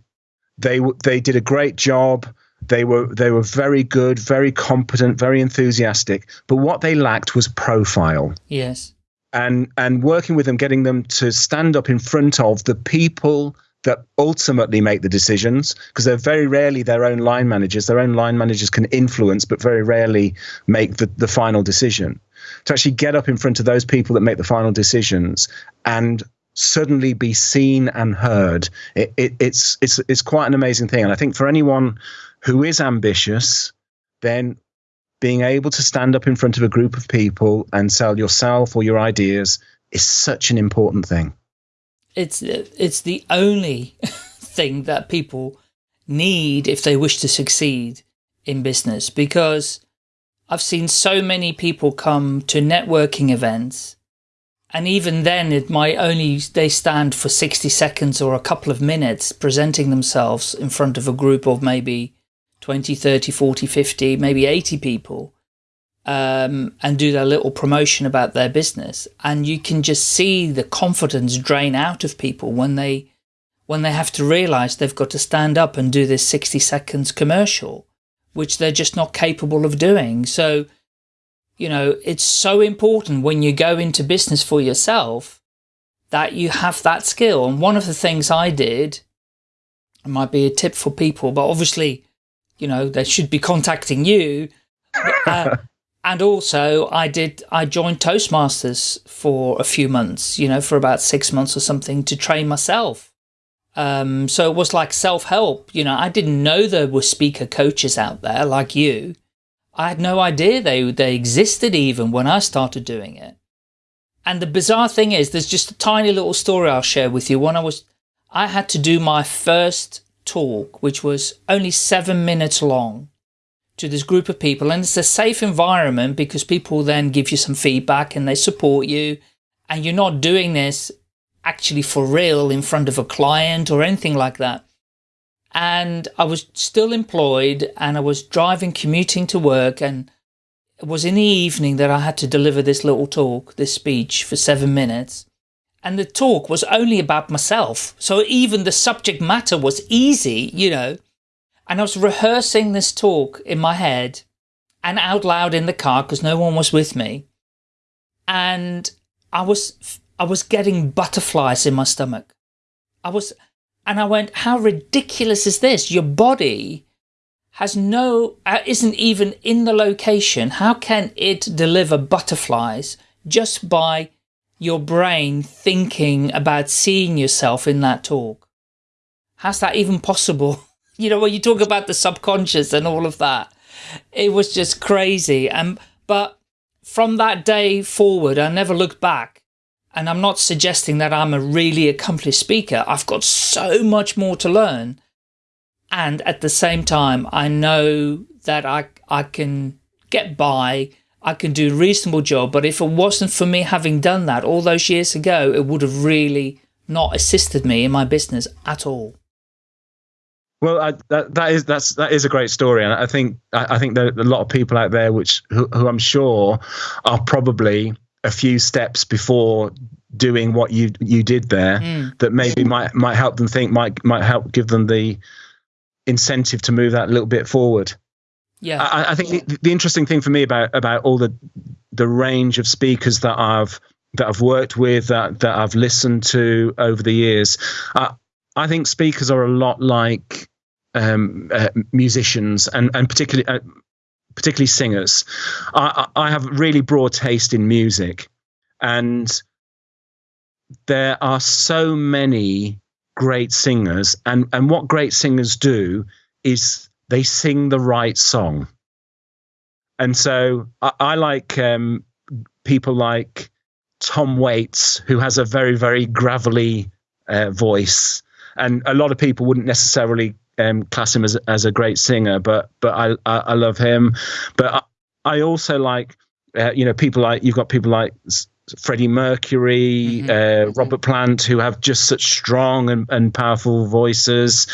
They they did a great job. They were they were very good, very competent, very enthusiastic, but what they lacked was profile. Yes. And and working with them, getting them to stand up in front of the people that ultimately make the decisions because they're very rarely their own line managers. Their own line managers can influence, but very rarely make the, the final decision. To actually get up in front of those people that make the final decisions and suddenly be seen and heard, it, it, it's it's it's quite an amazing thing. And I think for anyone who is ambitious, then being able to stand up in front of a group of people and sell yourself or your ideas is such an important thing. It's it's the only thing that people need if they wish to succeed in business because I've seen so many people come to networking events and even then it might only they stand for 60 seconds or a couple of minutes presenting themselves in front of a group of maybe 20, 30, 40, 50, maybe 80 people um, and do their little promotion about their business. And you can just see the confidence drain out of people when they when they have to realize they've got to stand up and do this 60 seconds commercial, which they're just not capable of doing. So, you know, it's so important when you go into business for yourself that you have that skill. And one of the things I did, it might be a tip for people, but obviously you know, they should be contacting you. Uh, and also I did, I joined Toastmasters for a few months, you know, for about six months or something to train myself. Um, so it was like self-help, you know, I didn't know there were speaker coaches out there like you. I had no idea they, they existed even when I started doing it. And the bizarre thing is, there's just a tiny little story I'll share with you. When I was, I had to do my first talk, which was only seven minutes long, to this group of people. And it's a safe environment because people then give you some feedback and they support you. And you're not doing this actually for real in front of a client or anything like that. And I was still employed and I was driving, commuting to work. And it was in the evening that I had to deliver this little talk, this speech for seven minutes and the talk was only about myself. So even the subject matter was easy, you know. And I was rehearsing this talk in my head and out loud in the car because no one was with me. And I was, I was getting butterflies in my stomach. I was, and I went, how ridiculous is this? Your body has no, uh, isn't even in the location. How can it deliver butterflies just by your brain thinking about seeing yourself in that talk. How's that even possible? You know, when you talk about the subconscious and all of that, it was just crazy. And but from that day forward, I never looked back. And I'm not suggesting that I'm a really accomplished speaker. I've got so much more to learn. And at the same time, I know that I, I can get by I can do a reasonable job. But if it wasn't for me having done that all those years ago, it would have really not assisted me in my business at all. Well, I, that that is that's that is a great story, and I think I, I think there are a lot of people out there which who, who I'm sure are probably a few steps before doing what you you did there mm. that maybe might might help them think might might help give them the incentive to move that a little bit forward. Yeah, I, I think the, the, interesting thing for me about about all the the range of speakers that I've that I've worked with that that I've listened to over the years, uh, I think speakers are a lot like um, uh, musicians, and and particularly. Uh, particularly singers. I, I have a really broad taste in music, and there are so many great singers. And, and what great singers do is they sing the right song. And so I, I like um, people like Tom Waits, who has a very, very gravelly uh, voice. And a lot of people wouldn't necessarily um, class him as, as a great singer, but but I, I, I love him. But I, I also like, uh, you know, people like, you've got people like Freddie Mercury, mm-hmm. uh, mm-hmm. Robert Plant, who have just such strong and, and powerful voices,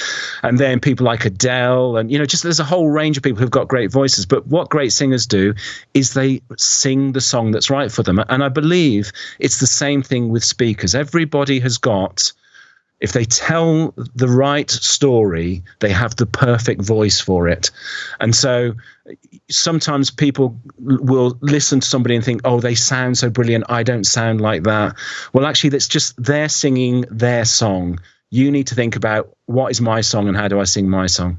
and then people like Adele, and you know, just there's a whole range of people who've got great voices. But what great singers do is they sing the song that's right for them, and I believe it's the same thing with speakers. Everybody has got if they tell the right story, they have the perfect voice for it. And so sometimes people will listen to somebody and think, oh, they sound so brilliant. I don't sound like that. Well, actually, that's just they're singing their song. You need to think about what is my song and how do I sing my song?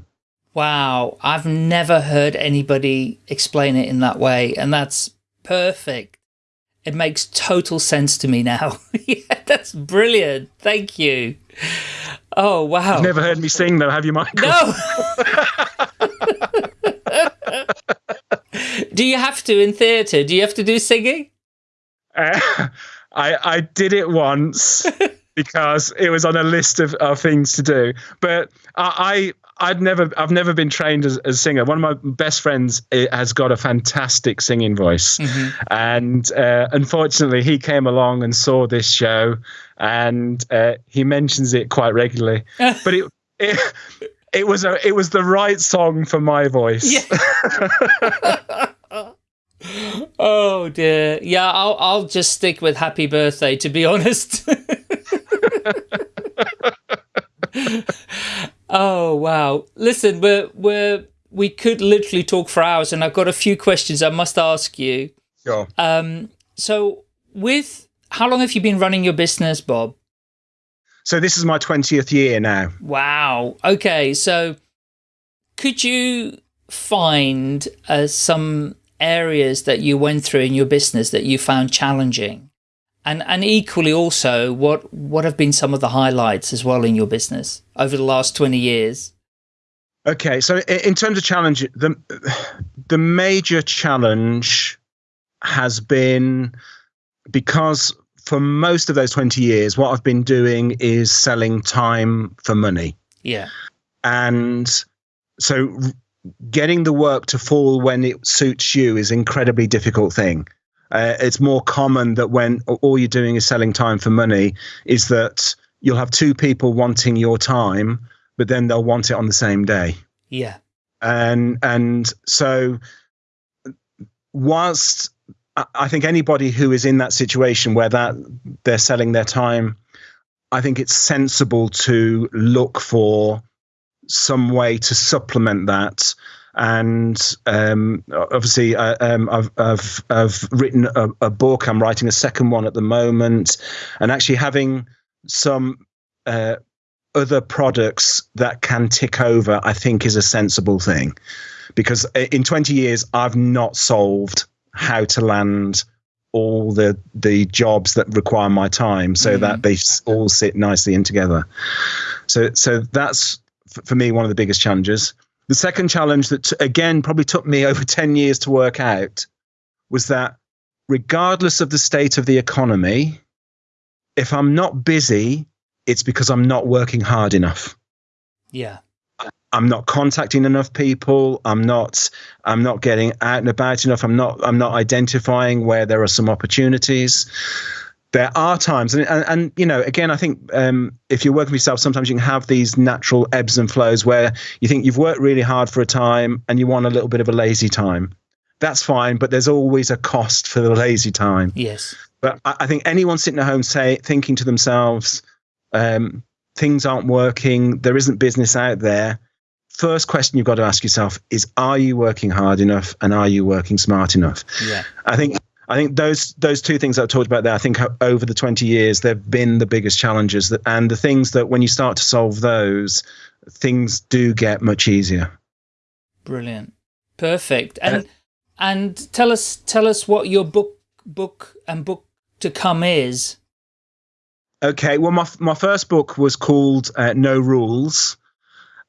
Wow. I've never heard anybody explain it in that way. And that's perfect. It makes total sense to me now. yeah, that's brilliant. Thank you. Oh, wow. You've never heard me sing, though, have you, Michael? No. do you have to in theatre? Do you have to do singing? Uh, I, I did it once because it was on a list of, of things to do. But I, I'd never, I've never been trained as, as a singer. One of my best friends eh, has got a fantastic singing voice, mm-hmm. and uh, unfortunately, he came along and saw this show, and uh, he mentions it quite regularly. but it, it, it was a, it was the right song for my voice. Yeah. oh dear, yeah. I'll, I'll just stick with "Happy Birthday." To be honest. Oh wow! Listen, we're we're we could literally talk for hours, and I've got a few questions I must ask you. Sure. Um. So, with how long have you been running your business, Bob? So this is my twentieth year now. Wow. Okay. So, could you find uh, some areas that you went through in your business that you found challenging? And, and equally also, what, what have been some of the highlights as well in your business over the last 20 years? Okay, so in terms of challenge, the, the major challenge has been because for most of those 20 years, what I've been doing is selling time for money. Yeah. And so getting the work to fall when it suits you is incredibly difficult thing. Uh, it's more common that when all you're doing is selling time for money, is that you'll have two people wanting your time, but then they'll want it on the same day. Yeah. And and so whilst I think anybody who is in that situation where that they're selling their time, I think it's sensible to look for some way to supplement that and um, obviously uh, um, I've, I've, I've written a, a, book. I'm writing a second one at the moment, and actually having some uh, other products that can tick over, I think, is a sensible thing, because in 20 years I've not solved how to land all the the jobs that require my time so mm-hmm. that they all sit nicely in together. So so that's for me one of the biggest challenges. The second challenge that, again, probably took me over 10 years to work out was that regardless of the state of the economy, if I'm not busy, it's because I'm not working hard enough. Yeah. I'm not contacting enough people. I'm not. I'm not getting out and about enough. I'm not. I'm not identifying where there are some opportunities there are times, and, and, and you know, again, I think um, if you're working for yourself, sometimes you can have these natural ebbs and flows where you think you've worked really hard for a time and you want a little bit of a lazy time. That's fine, but there's always a cost for the lazy time. Yes. But I, I think anyone sitting at home say thinking to themselves, um, things aren't working, there isn't business out there. First question you've got to ask yourself is: Are you working hard enough, and are you working smart enough? Yeah. I think I think those those two things I talked about there, I think over the 20 years, they've been the biggest challenges. That, and the things that when you start to solve those, things do get much easier. Brilliant. Perfect. And uh, and tell us tell us what your book book and book to come is. Okay, well, my my first book was called uh, No Rules,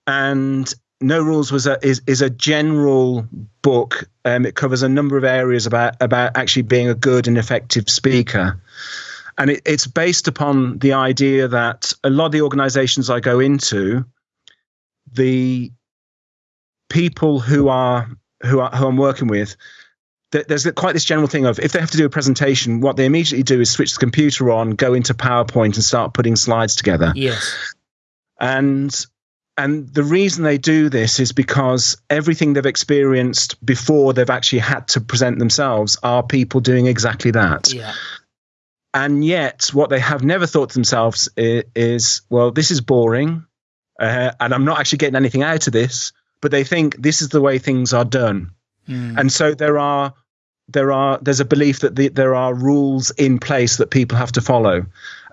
and No Rules was a is is a general book. Um, it covers a number of areas about about actually being a good and effective speaker, and it, it's based upon the idea that a lot of the organisations I go into, the people who are who are who I'm working with there's quite this general thing of if they have to do a presentation, what they immediately do is switch the computer on, go into PowerPoint, and start putting slides together. Yes. And and the reason they do this is because everything they've experienced before they've actually had to present themselves are people doing exactly that. Yeah. And yet, what they have never thought to themselves is, is well, this is boring, uh, and I'm not actually getting anything out of this. But they think this is the way things are done Mm. And so there are there are there's a belief that the, there are rules in place that people have to follow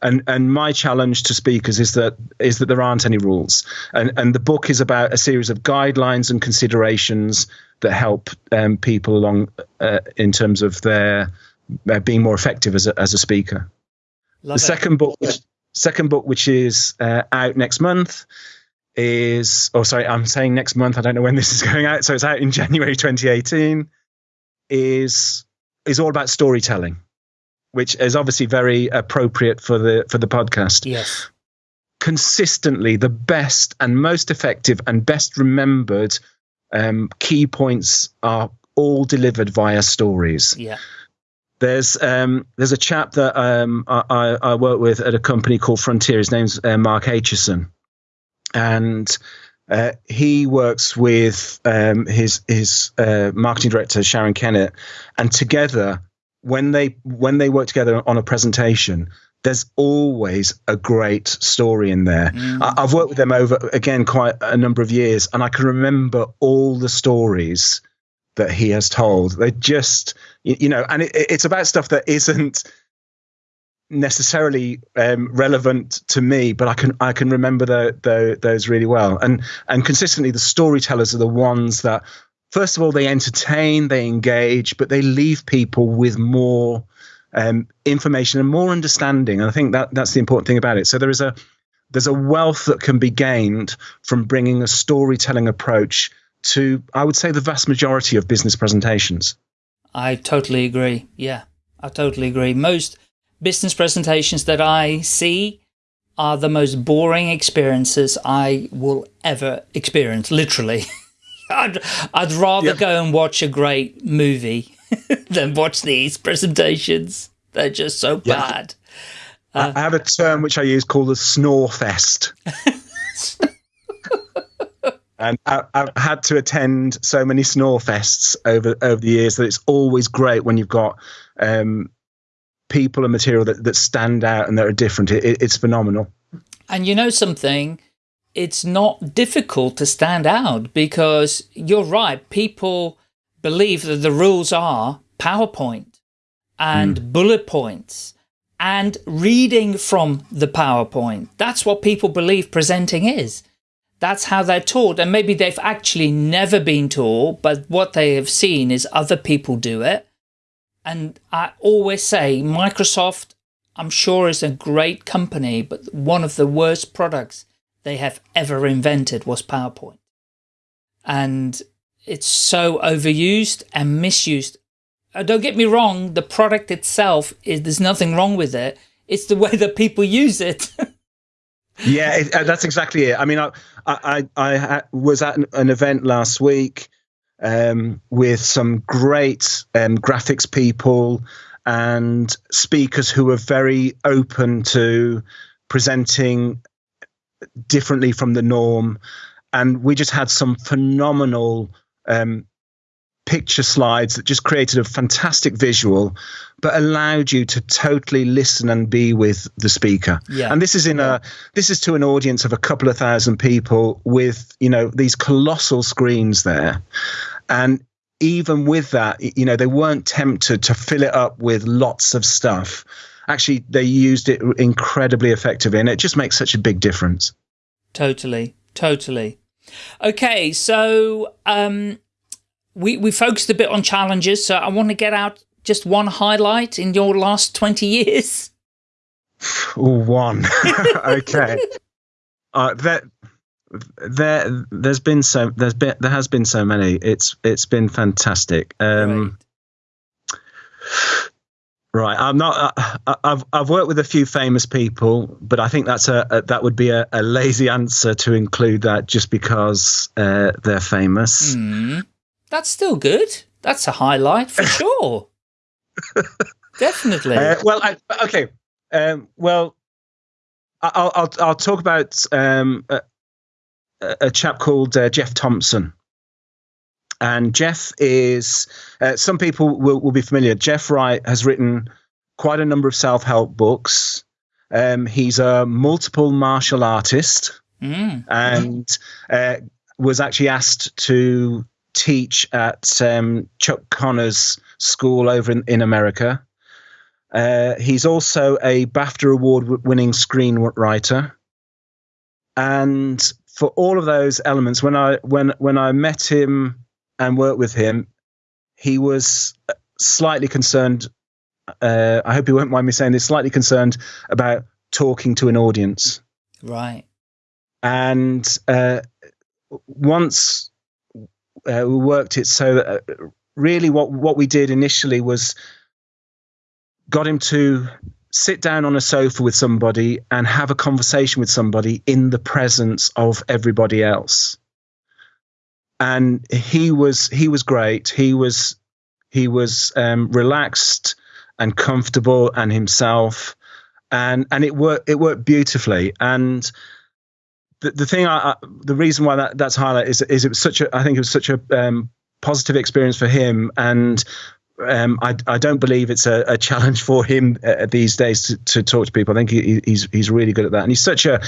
and and my challenge to speakers is that is that there aren't any rules. And and the book is about a series of guidelines and considerations that help um, people along uh, in terms of their uh, being more effective as a, as a speaker. Love the it. second book which, second book which is uh, out next month is oh sorry i'm saying next month. I don't know when this is going out. So it's out in january 2018 is is all about storytelling which is obviously very appropriate for the for the podcast. Yes. Consistently the best and most effective and best remembered um, key points are all delivered via stories. Yeah. There's um, there's a chap that um, I, I, work with at a company called Frontier. His name's uh, Mark Aitchison, and uh, he works with um, his his uh, marketing director Sharon Kennett, and together when they when they work together on a presentation, there's always a great story in there. Mm. I, have worked with them over again quite a number of years, and I can remember all the stories that he has told. They just you, you know, and it, it's about stuff that isn't necessarily um, relevant to me, but I can I can remember the, the, those really well. And and consistently, the storytellers are the ones that, first of all, they entertain, they engage, but they leave people with more um, information and more understanding. And I think that that's the important thing about it. So there is a there's a wealth that can be gained from bringing a storytelling approach to, I would say, the vast majority of business presentations. I totally agree. Yeah, I totally agree. Most business presentations that I see are the most boring experiences I will ever experience, literally. I'd, I'd rather yep. go and watch a great movie than watch these presentations. They're just so yeah. bad. Uh, I have a term which I use called the snore fest. and I, have had to attend so many snore fests over over the years that it's always great when you've got um, people and material that, that stand out and that are different. It, it's phenomenal. And you know something? It's not difficult to stand out because you're right. People believe that the rules are PowerPoint and mm. bullet points and reading from the PowerPoint. That's what people believe presenting is. That's how they're taught. And maybe they've actually never been taught, but what they have seen is other people do it. And I always say Microsoft, I'm sure is a great company, but one of the worst products they have ever invented was PowerPoint. And it's so overused and misused. Uh, don't get me wrong, the product itself, is there's nothing wrong with it. It's the way that people use it. yeah, it, uh, that's exactly it. I mean, I, I, I was at an, an event last week um, with some great um, graphics people and speakers who were very open to presenting differently from the norm. And we just had some phenomenal um, picture slides that just created a fantastic visual but allowed you to totally listen and be with the speaker yeah. and this is in a this is to an audience of a couple of thousand people with you know these colossal screens there and even with that you know they weren't tempted to fill it up with lots of stuff actually they used it incredibly effectively and it just makes such a big difference totally totally okay so um we, we focused a bit on challenges, so I want to get out just one highlight in your last 20 years. Ooh, one. okay. Uh, that there there's been so there's been there has been so many it's it's been fantastic um right, right i'm not uh, i've i've worked with a few famous people but i think that's a, a that would be a, a, lazy answer to include that just because uh, they're famous. Mm, that's still good. That's a highlight for sure. Definitely. Uh, well I, okay um, well I'll, I'll, I'll talk about um, a chap called uh, Geoff Thompson. And Geoff is, uh, some people will, will, be familiar. Geoff Wright has written quite a number of self help books. Um, he's a multiple martial artist mm. and uh, was actually asked to teach at um, Chuck Norris's school over in, in America. Uh, he's also a BAFTA award winning screenwriter. And for all of those elements, when I when when I met him and worked with him, he was slightly concerned. Uh, I hope he won't mind me saying this. Slightly concerned about talking to an audience. Right. And uh, once uh, we worked it so that uh, really what what we did initially was got him to sit down on a sofa with somebody and have a conversation with somebody in the presence of everybody else and he was he was great. He was he was um, relaxed and comfortable and himself. And and it worked it worked beautifully. And the, the thing I, I the reason why that that's highlight is is it was such a I think it was such a um, positive experience for him. And um, I, I, don't believe it's a, a challenge for him uh, these days to, to, talk to people. I think he, he's he's really good at that, and he's such a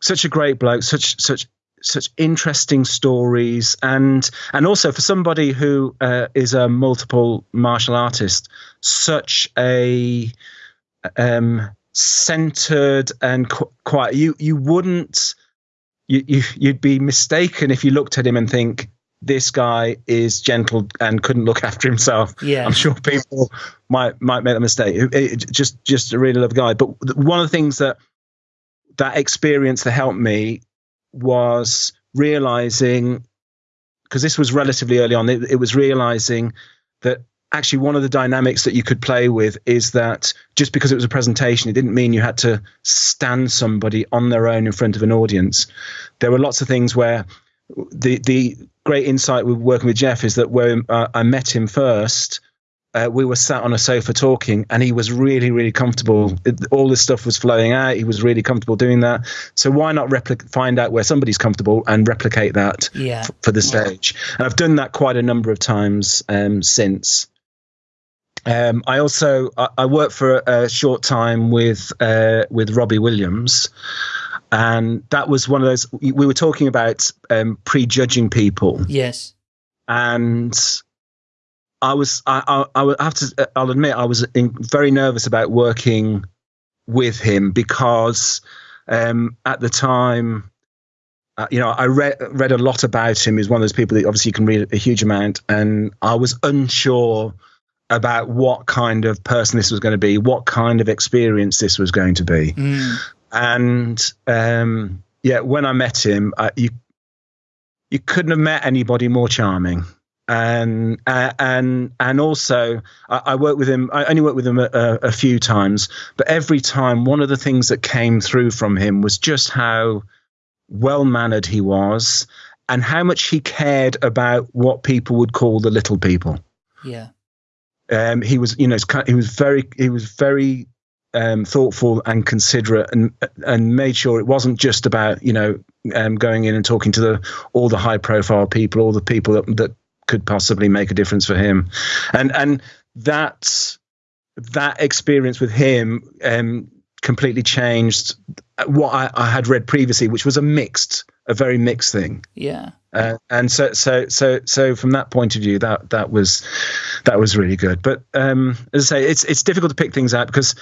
such a great bloke, such such such interesting stories, and and also for somebody who uh, is a multiple martial artist, such a um, centered and qu- quiet. You you wouldn't you, you you'd be mistaken if you looked at him and think this guy is gentle and couldn't look after himself. Yeah, I'm sure people might might make a mistake. It, it, just just a really lovely guy. But one of the things that that experience that helped me was realizing because this was relatively early on. It, it was realizing that actually one of the dynamics that you could play with is that just because it was a presentation, it didn't mean you had to stand somebody on their own in front of an audience. There were lots of things where the the great insight with working with Geoff is that when uh, I met him first, uh, we were sat on a sofa talking, and he was really, really comfortable. It, all this stuff was flowing out. He was really comfortable doing that. So why not replicate, find out where somebody's comfortable and replicate that yeah. f- for the stage? Yeah. And I've done that quite a number of times um, since. Um, I also I, I, worked for a, a short time with uh, with Robbie Williams, and that was one of those we were talking about um, prejudging people. Yes, and I was I I, I have to I'll admit I was in, very nervous about working with him because um, at the time. Uh, you know, I read read a lot about him. He's one of those people that obviously you can read a huge amount, and I was unsure about what kind of person this was going to be, what kind of experience this was going to be. Mm and um, yeah, when I met him, uh, you you couldn't have met anybody more charming. And and and also, I, I worked with him. I only worked with him a, a, a few times, but every time, one of the things that came through from him was just how well mannered he was, and how much he cared about what people would call the little people. Yeah. Um, he was, you know, he was very, he was very um, thoughtful and considerate and and made sure it wasn't just about you know um, going in and talking to the all the high profile people all the people that, that could possibly make a difference for him. And and that that experience with him um, completely changed what I, I, had read previously which was a mixed a very mixed thing. Yeah. Uh, and so so so so from that point of view that that was that was really good. But um, as i say it's it's difficult to pick things out because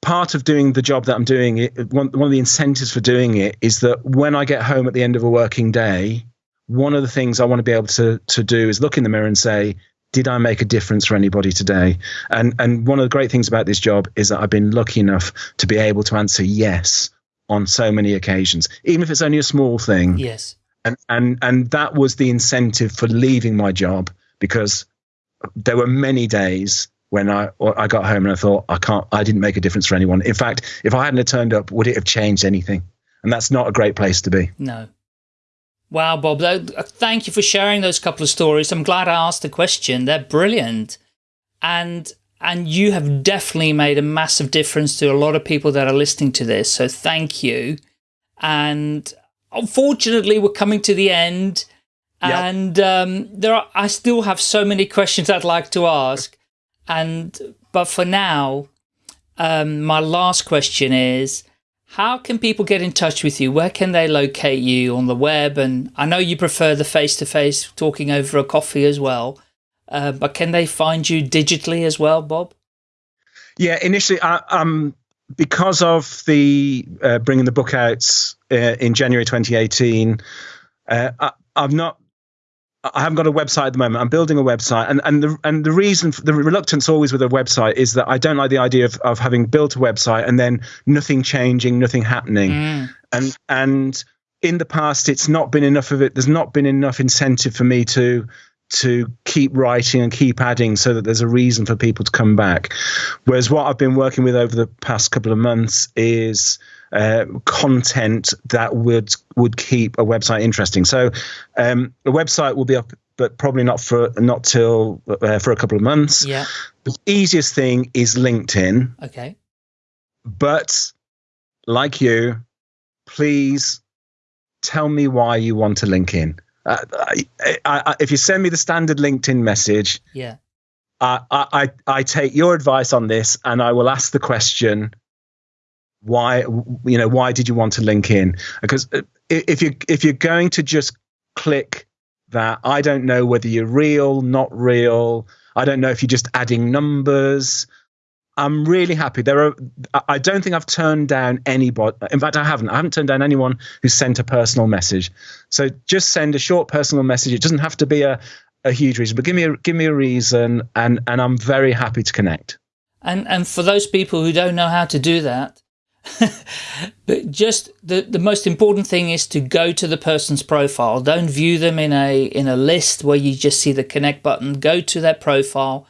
part of doing the job that I'm doing, it, one, one of the incentives for doing it is that when I get home at the end of a working day, one of the things I want to be able to to do is look in the mirror and say, did I make a difference for anybody today? And and one of the great things about this job is that I've been lucky enough to be able to answer yes on so many occasions, even if it's only a small thing. Yes. And and and that was the incentive for leaving my job because there were many days when I I got home and I thought I can't I didn't make a difference for anyone. In fact, if I hadn't turned up, would it have changed anything? And that's not a great place to be. No. Wow, Bob, thank you for sharing those couple of stories. I'm glad I asked the question. They're brilliant. And and you have definitely made a massive difference to a lot of people that are listening to this. So thank you. And unfortunately, we're coming to the end. Yep. And um, there are, I still have so many questions I'd like to ask. And but for now, um, my last question is, how can people get in touch with you? Where can they locate you on the web? And I know you prefer the face-to-face -face talking over a coffee as well, uh, but can they find you digitally as well, Bob? Yeah, initially, I, um, because of the uh, bringing the book out uh, in January 2018, uh, I, I've not I haven't got a website at the moment. I'm building a website, and and the and the reason the reluctance always with a website is that I don't like the idea of of having built a website and then nothing changing, nothing happening, mm. and and in the past it's not been enough of it. There's not been enough incentive for me to to keep writing and keep adding so that there's a reason for people to come back. Whereas what I've been working with over the past couple of months is uh, content that would would keep a website interesting. So um, the website will be up, but probably not for not till uh, for a couple of months. Yeah. The easiest thing is LinkedIn. Okay. But like you, please tell me why you want to link in. Uh, I, I, I, if you send me the standard LinkedIn message, yeah, I, I I take your advice on this, and I will ask the question why you know why did you want to link in? Because if you if you're going to just click that i don't know whether you're real not real. I don't know if you're just adding numbers. I'm really happy. There are i don't think i've turned down anybody in fact i haven't. I haven't turned down anyone who sent a personal message. So just send a short personal message. It doesn't have to be a, a huge reason but give me a give me a reason and and i'm very happy to connect. And and for those people who don't know how to do that but just the, the most important thing is to go to the person's profile. Don't view them in a, in a list where you just see the connect button. Go to their profile,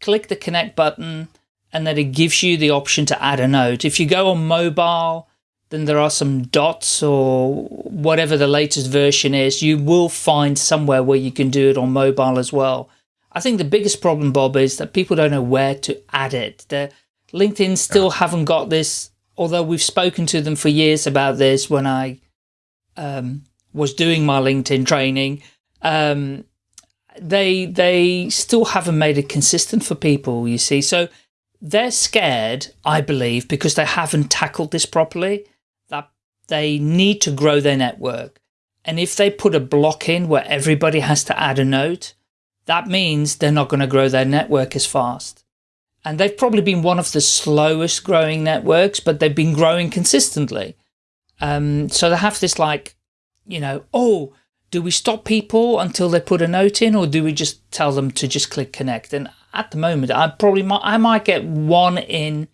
click the connect button, and then it gives you the option to add a note. If you go on mobile, then there are some dots or whatever the latest version is. You will find somewhere where you can do it on mobile as well. I think the biggest problem, Bob, is that people don't know where to add it. The LinkedIn still haven't got this although we've spoken to them for years about this when I um, was doing my LinkedIn training, um, they they still haven't made it consistent for people, you see. So they're scared, I believe, because they haven't tackled this properly, that they need to grow their network. And if they put a block in where everybody has to add a note, that means they're not going to grow their network as fast and they've probably been one of the slowest growing networks, but they've been growing consistently. Um, so they have this like, you know, oh, do we stop people until they put a note in or do we just tell them to just click connect? And at the moment, I probably might, I might get one in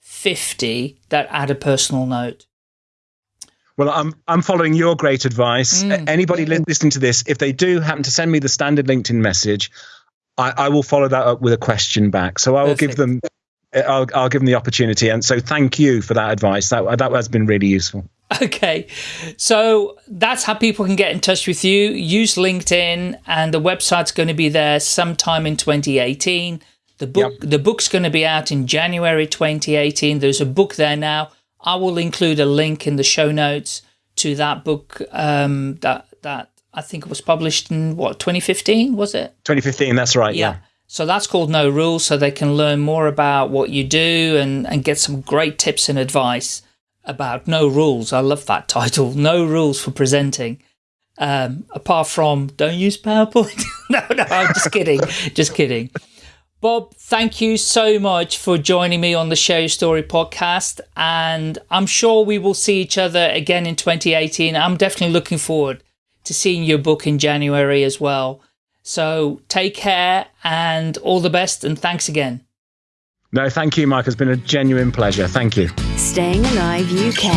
50 that add a personal note. Well, I'm I'm following your great advice. Mm. Anybody listening to this, if they do happen to send me the standard LinkedIn message, I, I, will follow that up with a question back. So I will Perfect. give them, I'll, I'll give them the opportunity. And so thank you for that advice. That that has been really useful. Okay, so that's how people can get in touch with you. Use LinkedIn, and the website's going to be there sometime in 2018. The book, yep. the book's going to be out in January 2018. There's a book there now. I will include a link in the show notes to that book um, that that I think it was published in what 2015 was it? 2015, that's right. Yeah. yeah. So that's called No Rules, so they can learn more about what you do and and get some great tips and advice about No Rules. I love that title, No Rules for Presenting. Um, apart from don't use PowerPoint. no, no, I'm just kidding, just kidding. Bob, thank you so much for joining me on the Share Your Story podcast. And I'm sure we will see each other again in 2018. I'm definitely looking forward to seeing your book in January as well. So take care and all the best, and thanks again. No, thank you, Mike. It's been a genuine pleasure. Thank you. Staying Alive UK.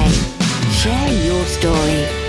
Share your story.